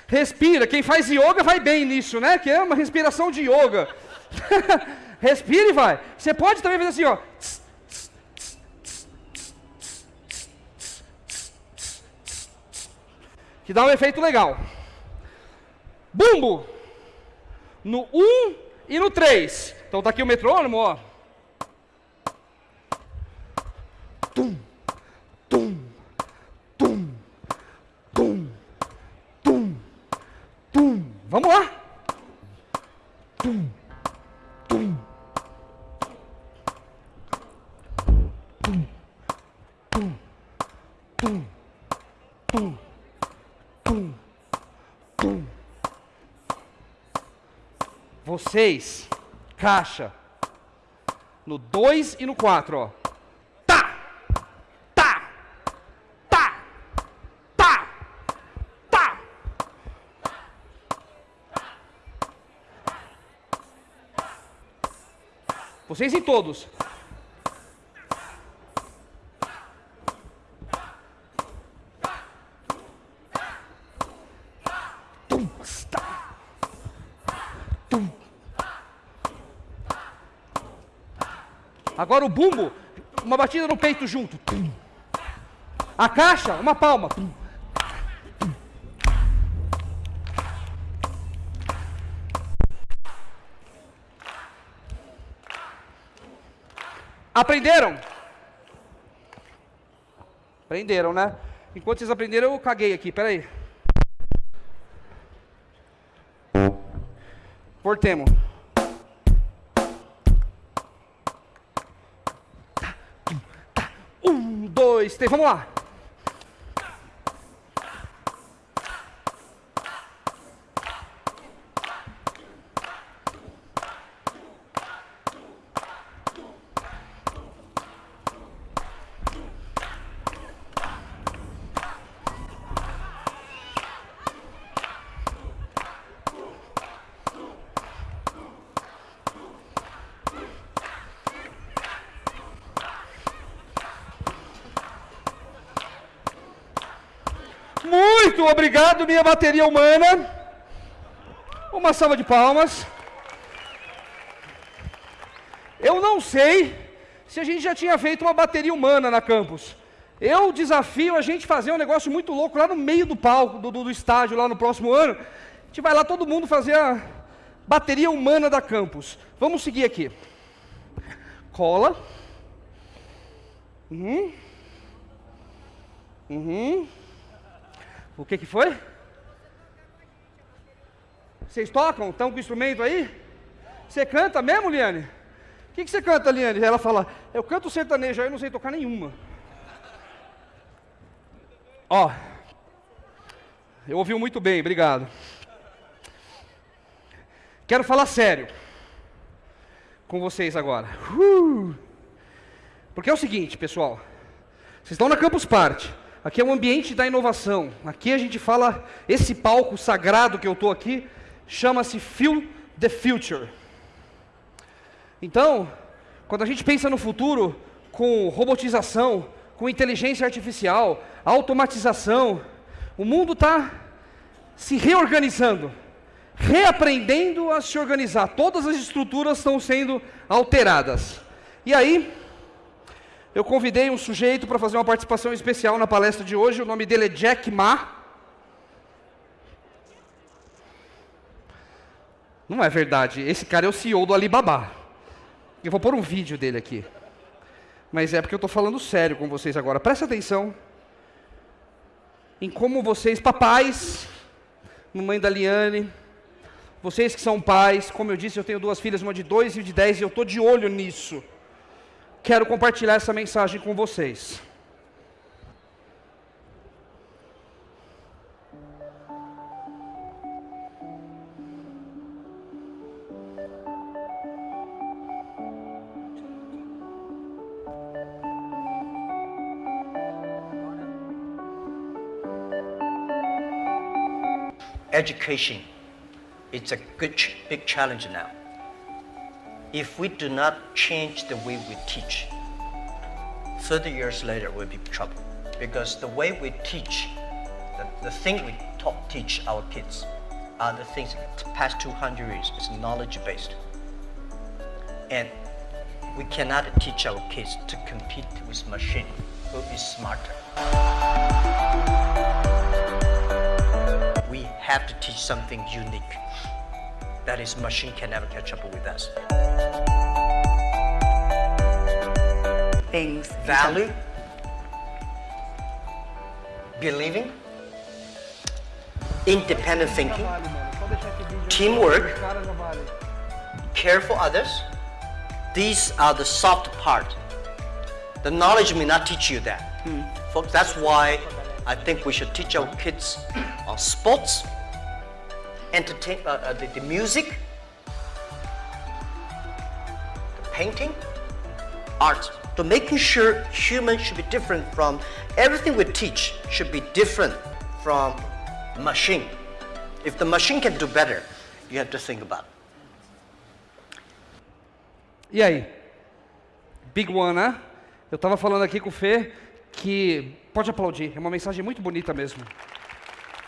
Respira. Quem faz yoga vai bem nisso, né? Que é uma respiração de yoga. Respira e vai. Você pode também fazer assim, ó. Que dá um efeito legal. Bumbo no 1 e no 3. Então tá aqui o metrônomo, ó. vocês caixa. No 2 e no 4, ó. Tá! Tá! Tá! Tá! Tá! Vocês em todos. Agora o bumbo, uma batida no peito junto. A caixa, uma palma. Aprenderam? Aprenderam, né? Enquanto vocês aprenderam, eu caguei aqui, peraí. Portemos. Dois, três, vamos lá. Obrigado, minha bateria humana. Uma salva de palmas. Eu não sei se a gente já tinha feito uma bateria humana na campus. Eu desafio a gente fazer um negócio muito louco lá no meio do palco, do, do, do estádio, lá no próximo ano. A gente vai lá todo mundo fazer a bateria humana da campus. Vamos seguir aqui. Cola. Uhum. Uhum. O que que foi? Vocês tocam? Estão com instrumento aí? Você canta mesmo, Liane? O que, que você canta, Liane? Ela fala, eu canto sertanejo, aí eu não sei tocar nenhuma. Ó, eu ouvi muito bem, obrigado. Quero falar sério com vocês agora. Uh! Porque é o seguinte, pessoal. Vocês estão na Campus Party. Aqui é o ambiente da inovação. Aqui a gente fala, esse palco sagrado que eu estou aqui, chama-se Feel the Future. Então, quando a gente pensa no futuro, com robotização, com inteligência artificial, automatização, o mundo está se reorganizando, reaprendendo a se organizar. Todas as estruturas estão sendo alteradas. E aí, eu convidei um sujeito para fazer uma participação especial na palestra de hoje. O nome dele é Jack Ma. Não é verdade. Esse cara é o CEO do Alibaba. Eu vou pôr um vídeo dele aqui. Mas é porque eu estou falando sério com vocês agora. Presta atenção em como vocês, papais, mamãe da Liane, vocês que são pais, como eu disse, eu tenho duas filhas, uma de dois e uma de dez, e eu estou de olho nisso. Quero compartilhar essa mensagem com vocês. education it's a good, big challenge now. If we do not change the way we teach, 30 years later we'll be in trouble. Because the way we teach, the, the thing we taught, teach our kids are the things the past 200 years is knowledge based. And we cannot teach our kids to compete with machine who is smarter. We have to teach something unique. That is, machine can never catch up with us. things. Value, believing, independent thinking, teamwork, care for others. These are the soft part. The knowledge may not teach you that. Hmm. Folks, that's why I think we should teach our kids on sports, entertain, uh, uh, the, the music, the painting, art. To making sure humans should be different from everything we teach should be different from machine. If the machine can do better, you have to think about it. E aí? Big One, né? Eu estava falando aqui com o Fê que pode aplaudir, é uma mensagem muito bonita mesmo.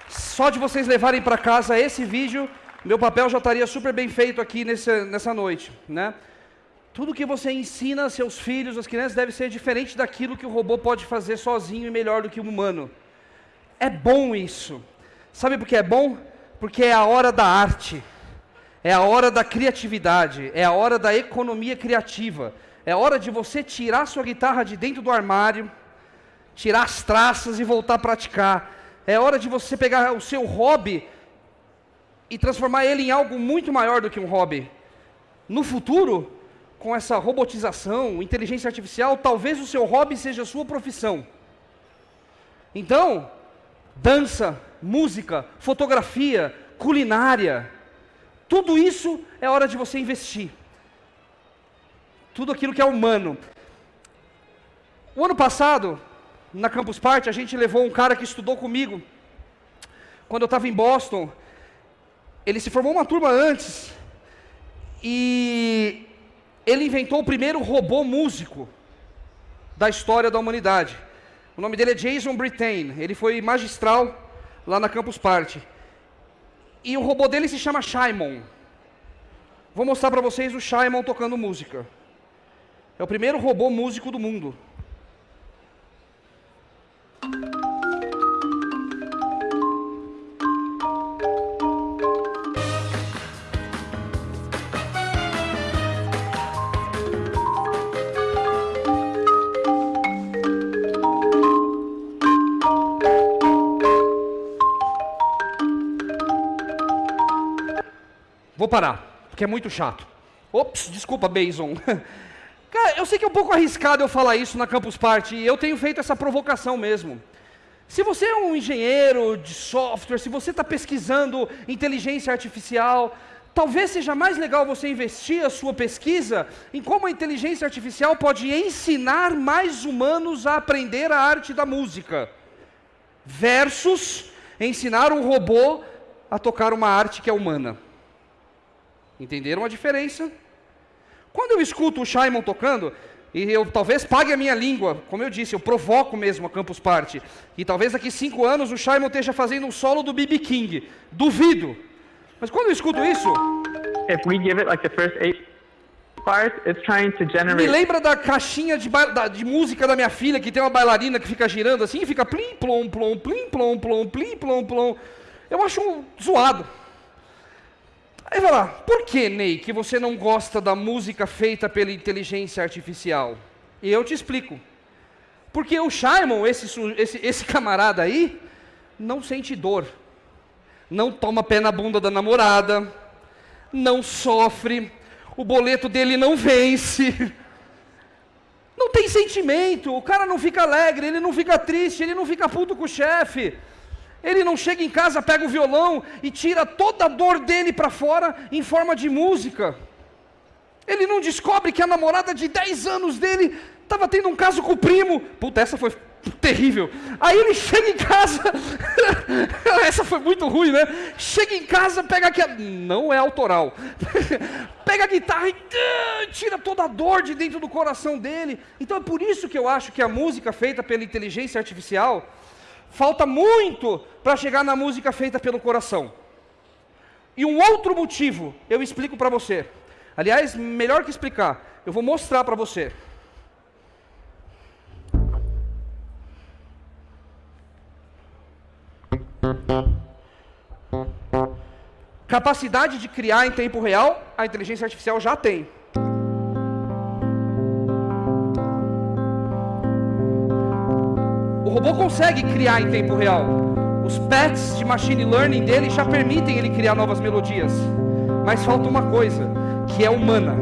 Só de vocês levarem para casa esse vídeo, meu papel já estaria super bem feito aqui nessa, nessa noite, né? Tudo que você ensina a seus filhos, as crianças, deve ser diferente daquilo que o robô pode fazer sozinho e melhor do que o humano. É bom isso. Sabe por que é bom? Porque é a hora da arte. É a hora da criatividade, é a hora da economia criativa. É hora de você tirar sua guitarra de dentro do armário, tirar as traças e voltar a praticar. É hora de você pegar o seu hobby e transformar ele em algo muito maior do que um hobby. No futuro, com essa robotização, inteligência artificial, talvez o seu hobby seja a sua profissão. Então, dança, música, fotografia, culinária, tudo isso é hora de você investir. Tudo aquilo que é humano. O ano passado, na Campus Party, a gente levou um cara que estudou comigo. Quando eu estava em Boston, ele se formou uma turma antes. E ele inventou o primeiro robô músico da história da humanidade. O nome dele é Jason Brittain. Ele foi magistral lá na Campus Party. E o robô dele se chama Shimon. Vou mostrar para vocês o Shimon tocando música. É o primeiro robô músico do mundo. Vou parar, porque é muito chato. Ops, desculpa, Bason. Cara, eu sei que é um pouco arriscado eu falar isso na Campus Party, e eu tenho feito essa provocação mesmo. Se você é um engenheiro de software, se você está pesquisando inteligência artificial, talvez seja mais legal você investir a sua pesquisa em como a inteligência artificial pode ensinar mais humanos a aprender a arte da música, versus ensinar um robô a tocar uma arte que é humana. Entenderam a diferença? Quando eu escuto o Shimon tocando, e eu talvez pague a minha língua, como eu disse, eu provoco mesmo a Campus Party, e talvez daqui cinco anos o Shimon esteja fazendo um solo do B.B. King. Duvido. Mas quando eu escuto isso, If we give it like the first eight parts, it's trying to me generate lembra da caixinha de, da- de música da minha filha, que tem uma bailarina que fica girando assim, e fica plim, plom, plom, plim, plom, plom, plim, plom, plom. Eu acho um zoado. Aí vai lá, por que, Ney, que você não gosta da música feita pela inteligência artificial? E eu te explico. Porque o Shimon, esse, esse, esse camarada aí, não sente dor. Não toma pé na bunda da namorada. Não sofre. O boleto dele não vence. Não tem sentimento. O cara não fica alegre, ele não fica triste, ele não fica puto com o chefe. Ele não chega em casa, pega o violão e tira toda a dor dele para fora em forma de música. Ele não descobre que a namorada de 10 anos dele estava tendo um caso com o primo. Puta, essa foi terrível. Aí ele chega em casa. essa foi muito ruim, né? Chega em casa, pega a- Não é autoral. pega a guitarra e tira toda a dor de dentro do coração dele. Então é por isso que eu acho que a música feita pela inteligência artificial falta muito para chegar na música feita pelo coração. E um outro motivo eu explico para você. Aliás, melhor que explicar, eu vou mostrar para você. Capacidade de criar em tempo real, a inteligência artificial já tem. O robô consegue criar em tempo real. Os pets de machine learning dele já permitem ele criar novas melodias. Mas falta uma coisa, que é humana.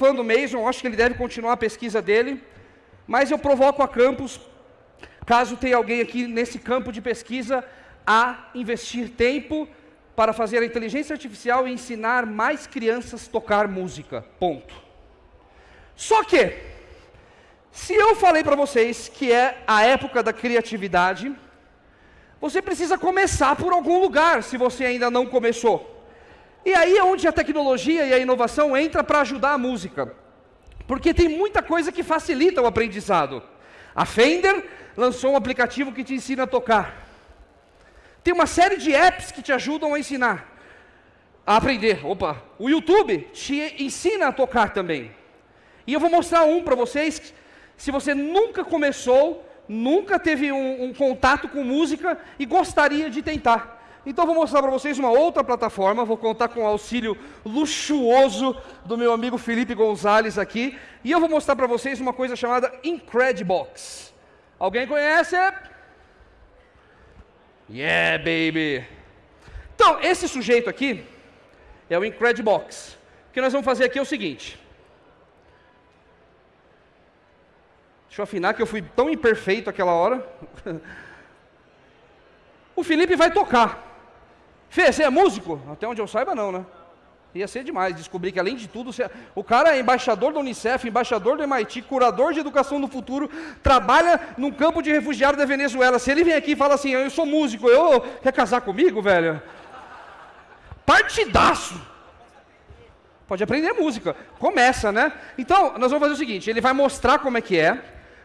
Fã do Mason, acho que ele deve continuar a pesquisa dele, mas eu provoco a Campus Caso tenha alguém aqui nesse campo de pesquisa a investir tempo para fazer a inteligência artificial e ensinar mais crianças tocar música. Ponto. Só que, se eu falei para vocês que é a época da criatividade, você precisa começar por algum lugar, se você ainda não começou. E aí é onde a tecnologia e a inovação entra para ajudar a música. Porque tem muita coisa que facilita o aprendizado. A Fender lançou um aplicativo que te ensina a tocar. Tem uma série de apps que te ajudam a ensinar, a aprender. Opa, o YouTube te ensina a tocar também. E eu vou mostrar um para vocês. Se você nunca começou, nunca teve um, um contato com música e gostaria de tentar. Então vou mostrar para vocês uma outra plataforma, vou contar com o auxílio luxuoso do meu amigo Felipe Gonzalez aqui, e eu vou mostrar para vocês uma coisa chamada Incredibox. Alguém conhece? Yeah, baby. Então, esse sujeito aqui é o Incredibox. O que nós vamos fazer aqui é o seguinte. Deixa eu afinar que eu fui tão imperfeito aquela hora. o Felipe vai tocar. Fê, você é músico? Até onde eu saiba, não, né? Ia ser demais descobrir que, além de tudo, você- o cara é embaixador da Unicef, embaixador do MIT, curador de educação do futuro, trabalha num campo de refugiado da Venezuela. Se ele vem aqui e fala assim, eu sou músico, eu quer casar comigo, velho? Partidaço! Pode aprender música. Começa, né? Então, nós vamos fazer o seguinte: ele vai mostrar como é que é.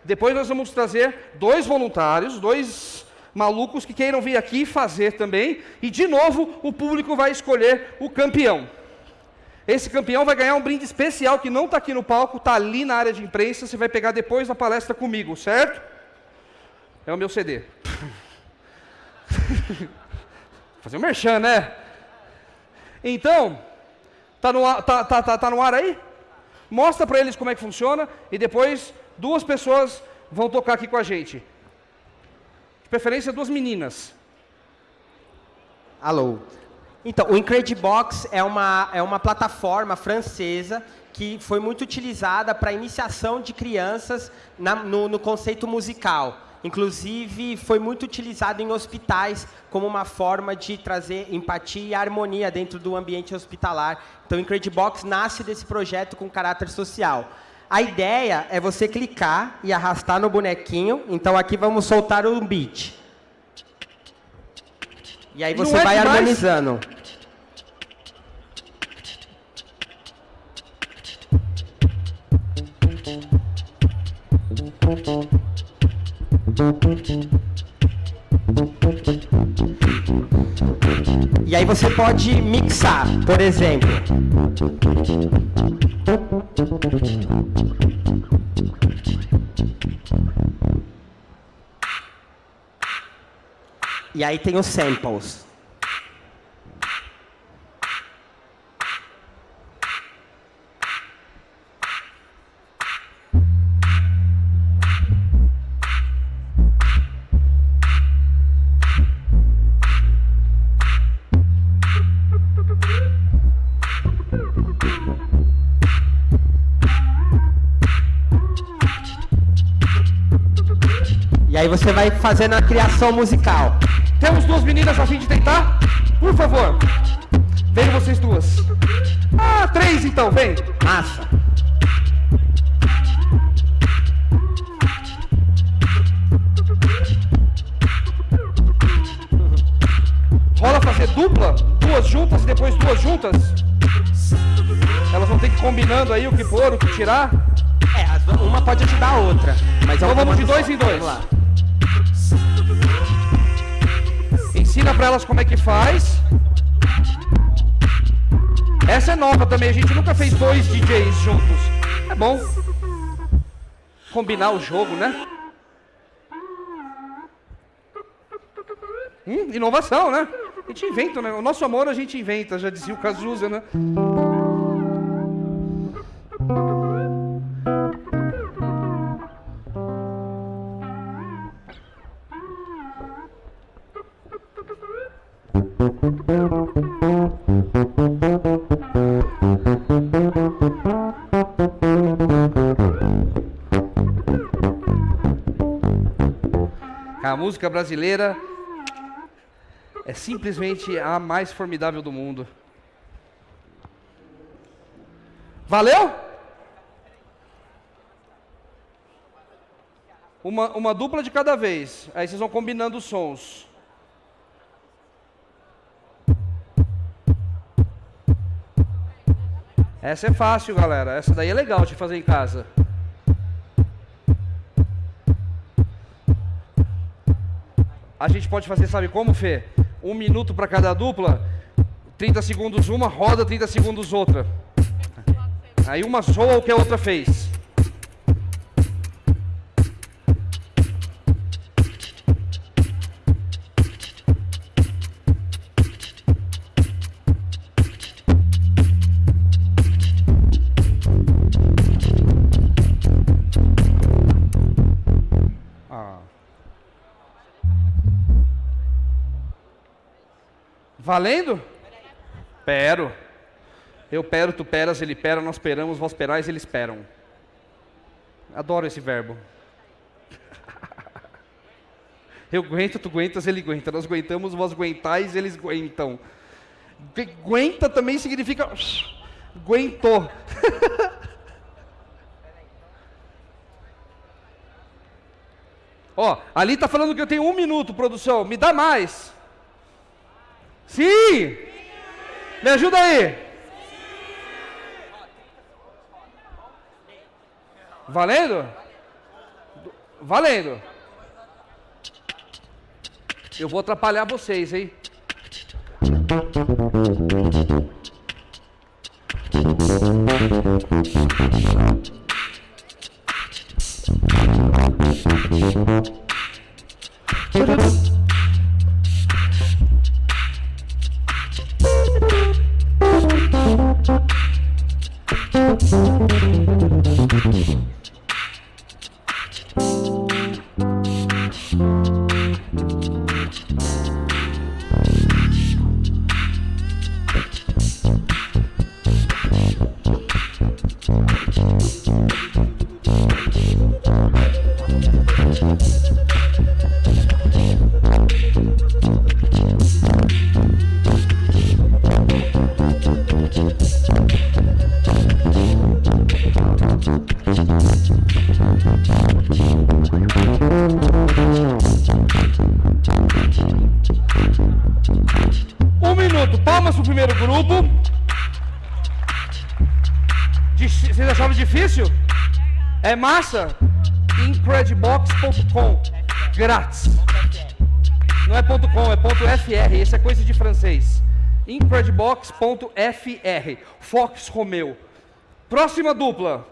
Depois nós vamos trazer dois voluntários, dois malucos que queiram vir aqui fazer também. E de novo, o público vai escolher o campeão. Esse campeão vai ganhar um brinde especial que não está aqui no palco, está ali na área de imprensa. Você vai pegar depois da palestra comigo, certo? É o meu CD. Fazer um merchan, né? Então, Tá no, tá, tá, tá, tá no ar aí? Mostra para eles como é que funciona e depois duas pessoas vão tocar aqui com a gente. Preferência, duas meninas. Alô. Então, o Incredibox é uma, é uma plataforma francesa que foi muito utilizada para iniciação de crianças na- no, no conceito musical. Inclusive, foi muito utilizado em hospitais como uma forma de trazer empatia e harmonia dentro do ambiente hospitalar. Então, o Incredibox nasce desse projeto com caráter social. A ideia é você clicar e arrastar no bonequinho. Então, aqui vamos soltar um beat. E aí você Não é vai demais? harmonizando. E aí você pode mixar, por exemplo. E aí tem os samples. Aí você vai fazendo a criação musical. Temos duas meninas a fim de tentar? Por favor. Venham vocês duas. Ah, três então, vem. Massa. Rola fazer dupla, duas juntas e depois duas juntas. Elas vão ter que ir combinando aí o que pôr, o que tirar. É, uma pode ajudar a outra. Mas Então vamos de dois só. em dois. Vamos lá. Ensina pra elas como é que faz. Essa é nova também, a gente nunca fez dois DJs juntos. É bom. Combinar o jogo, né? Hum, inovação, né? A gente inventa, né? O nosso amor a gente inventa, já dizia o Cazuza, né? Música brasileira é simplesmente a mais formidável do mundo. Valeu? Uma, uma dupla de cada vez. Aí vocês vão combinando os sons. Essa é fácil, galera. Essa daí é legal de fazer em casa. A gente pode fazer, sabe como, Fê? Um minuto para cada dupla, 30 segundos uma, roda 30 segundos outra. Aí uma soa o que a outra fez. Valendo? Pero. Eu pero, tu peras, ele pera, nós peramos, vós perais, eles peram. Adoro esse verbo. Eu aguento, tu aguentas, ele aguenta. Nós aguentamos, vós aguentais, eles aguentam. Aguenta também significa. Aguentou. Ó, ali tá falando que eu tenho um minuto, produção. Me dá mais. Sim! Me ajuda aí. Valendo? Valendo. Eu vou atrapalhar vocês, hein? É massa? Incredibox.com. Grátis. Não é ponto .com, é ponto .fr. Esse é coisa de francês. Incredibox.fr. Fox Romeu. Próxima dupla.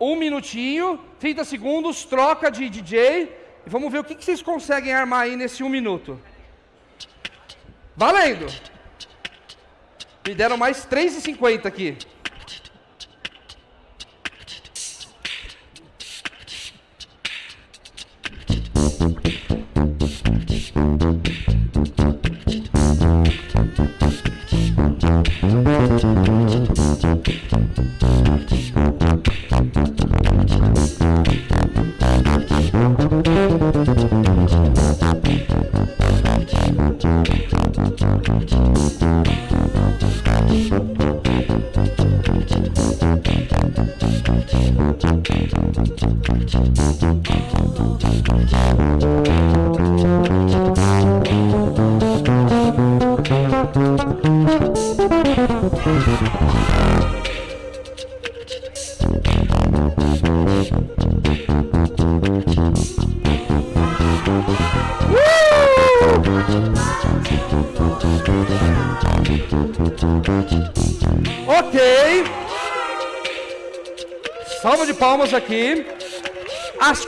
Um minutinho, 30 segundos, troca de DJ. E vamos ver o que que vocês conseguem armar aí nesse um minuto. Valendo! Me deram mais 3,50 aqui. Ok.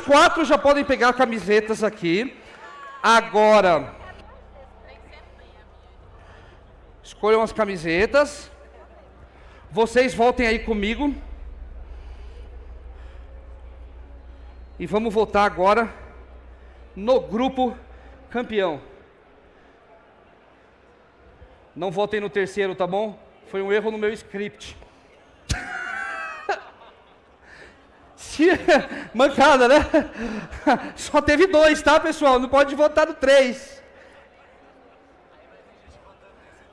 Quatro já podem pegar camisetas aqui. Agora. Escolham as camisetas. Vocês voltem aí comigo. E vamos votar agora no grupo campeão. Não votem no terceiro, tá bom? Foi um erro no meu script. Se- Mancada, né? Só teve dois, tá, pessoal? Não pode votar no três.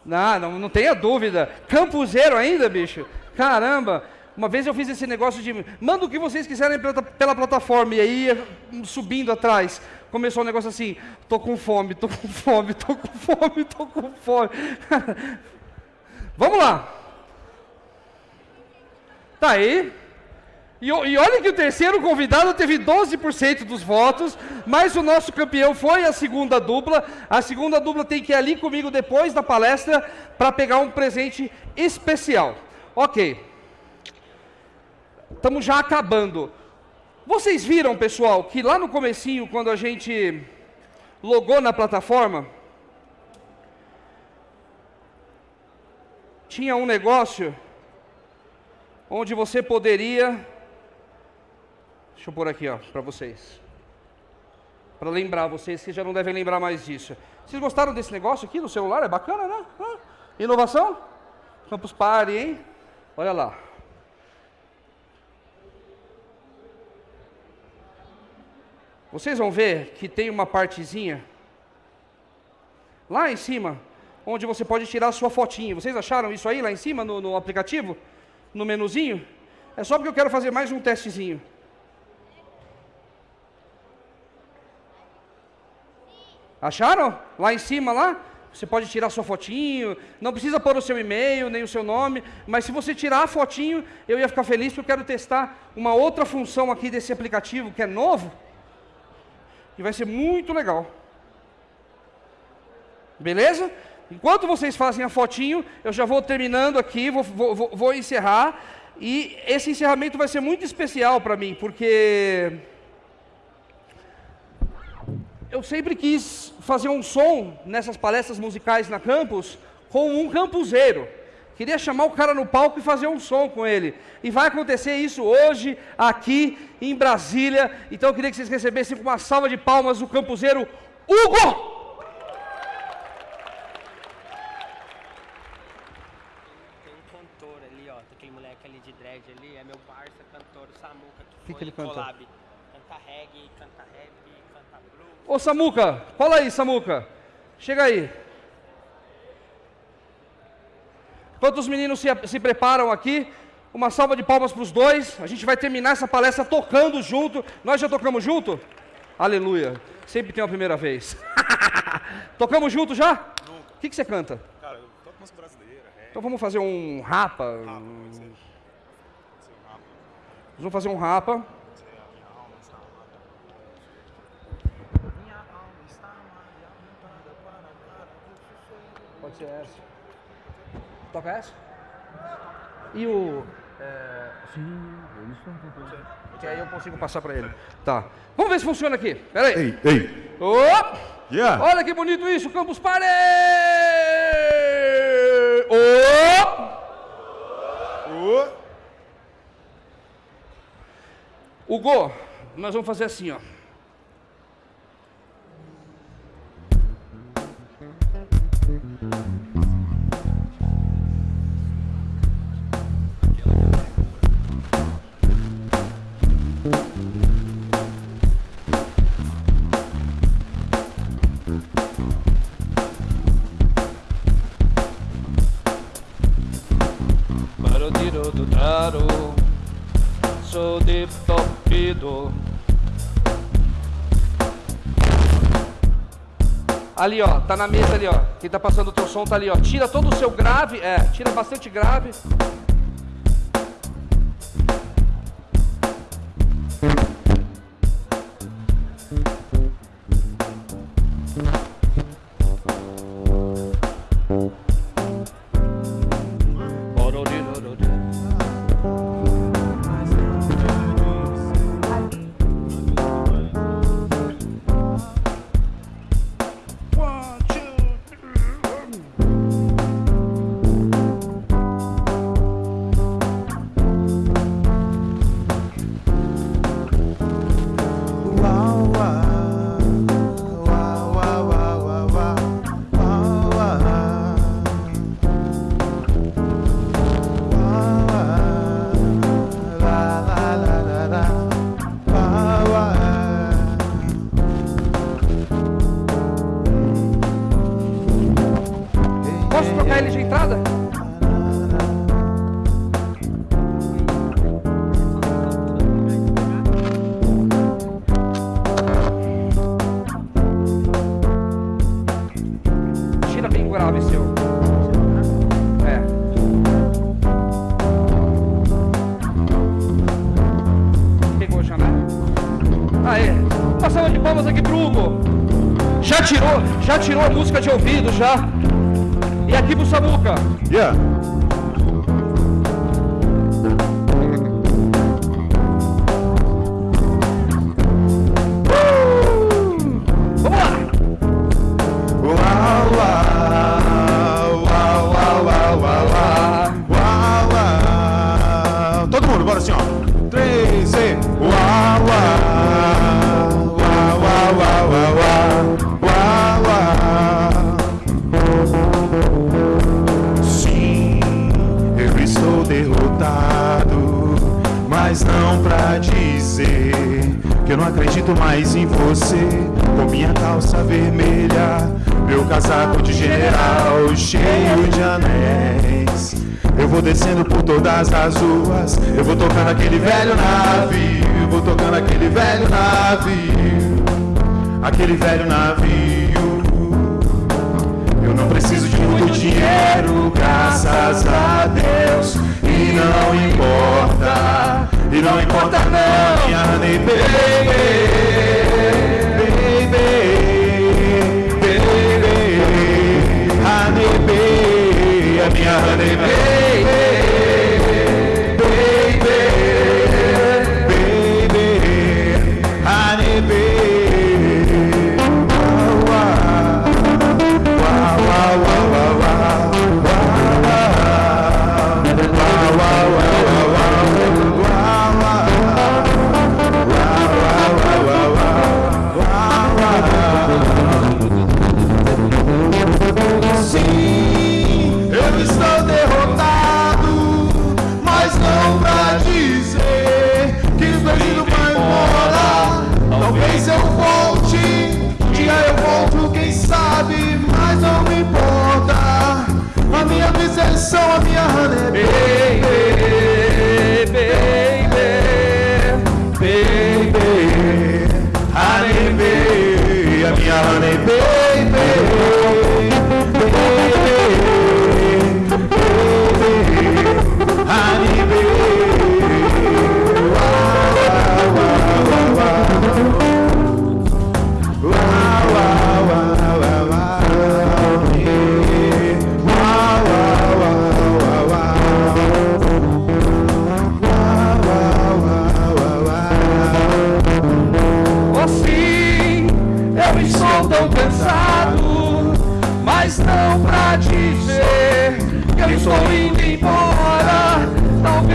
Não, não, não tenha dúvida. Campuzeiro ainda, bicho? Caramba! Uma vez eu fiz esse negócio de manda o que vocês quiserem pela, pela plataforma e aí subindo atrás. Começou um negócio assim, tô com fome, tô com fome, tô com fome, tô com fome. Vamos lá. Tá aí. E, e olha que o terceiro convidado teve 12% dos votos, mas o nosso campeão foi a segunda dupla. A segunda dupla tem que ir ali comigo depois da palestra para pegar um presente especial. Ok. Estamos já acabando. Vocês viram, pessoal, que lá no comecinho, quando a gente logou na plataforma, tinha um negócio onde você poderia. Deixa eu pôr aqui, ó, para vocês. Para lembrar vocês que já não devem lembrar mais disso. Vocês gostaram desse negócio aqui no celular? É bacana, né? Hã? Inovação? Campus Party, hein? Olha lá. Vocês vão ver que tem uma partezinha lá em cima, onde você pode tirar a sua fotinha. Vocês acharam isso aí lá em cima no, no aplicativo? No menuzinho? É só porque eu quero fazer mais um testezinho. Acharam? Lá em cima, lá? Você pode tirar sua fotinho, não precisa pôr o seu e-mail, nem o seu nome, mas se você tirar a fotinho, eu ia ficar feliz porque eu quero testar uma outra função aqui desse aplicativo que é novo, e vai ser muito legal. Beleza? Enquanto vocês fazem a fotinho, eu já vou terminando aqui, vou, vou, vou, encerrar, e esse encerramento vai ser muito especial para mim, porque eu sempre quis fazer um som nessas palestras musicais na campus com um campuseiro. Queria chamar o cara no palco e fazer um som com ele. E vai acontecer isso hoje, aqui em Brasília. Então eu queria que vocês recebessem com uma salva de palmas o campuseiro Hugo! Tem um cantor ali, ó. Aquele moleque ali de dread ali, é meu parça cantor, o Samuca, que, Que foi que ele em canta? collab. Canta reggae, canta rap, canta blues. Ô Samuca, cola aí, Samuca. Chega aí. Enquanto os meninos se, se preparam aqui, uma salva de palmas para os dois. A gente vai terminar essa palestra tocando junto. Nós já tocamos junto? Aleluia. Sempre tem uma primeira vez. tocamos junto já? O que, que você canta? Cara, eu toco música brasileira, rap, Então vamos fazer um rapa. pode um- Nós vamos fazer um rapa. pode ser a minha alma está amada. Minha alma está amada e apontada para a cara do sucesso. Pode ser essa. Toca essa? E o. É... Sim, Que aí eu consigo passar pra ele. Tá. Vamos ver se funciona aqui. Pera aí. Ei, ei. Opa! Yeah. Olha que bonito isso, Campus Party! Opa! Ô, Hugo, nós vamos fazer assim, ó. Tá na mesa ali, ó. Quem tá passando o teu som tá ali, ó. Tira todo o seu grave, é, tira bastante grave. já tirou a música de ouvido, já. E aqui pro Samuca. Yeah. Todo mundo, bora assim, ó. Acredito mais em você. Com minha calça vermelha, meu casaco de general cheio de anéis. Eu vou descendo por todas as ruas, eu vou tocando aquele velho navio, vou tocando aquele velho navio, aquele velho navio. Eu não preciso de muito dinheiro, graças a Deus. E não importa, e não importa não, minha honey baby, baby, baby, honey baby,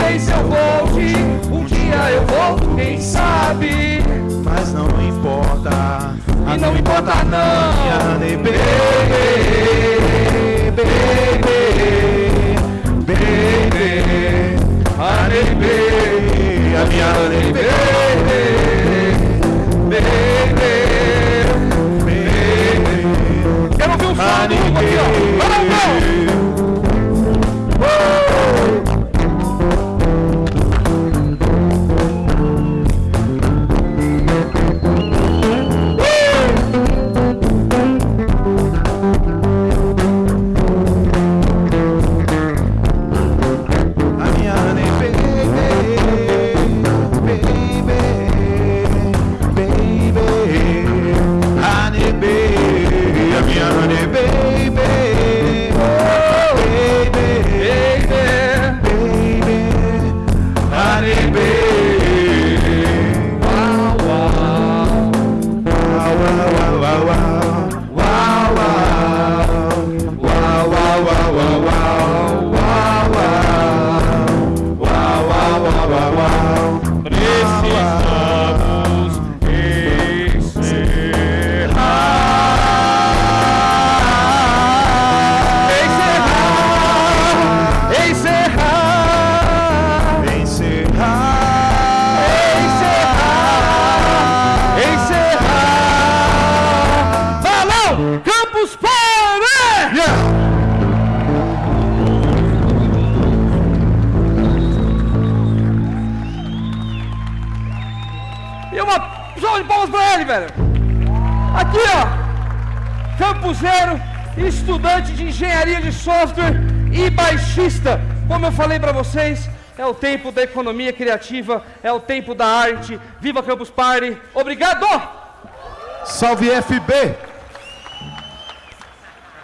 Talvez eu volte, um dia eu volto, quem sabe? Mas não importa, E não importa não. baby, baby, baby, honey baby, a minha honey baby, baby, baby, Quero ouvir um som do honey Hugo aqui, ó. Vamos, vamos. Engenharia de software e baixista. Como eu falei pra vocês, é o tempo da economia criativa, é o tempo da arte. Viva Campus Party. Obrigado! Salve FB!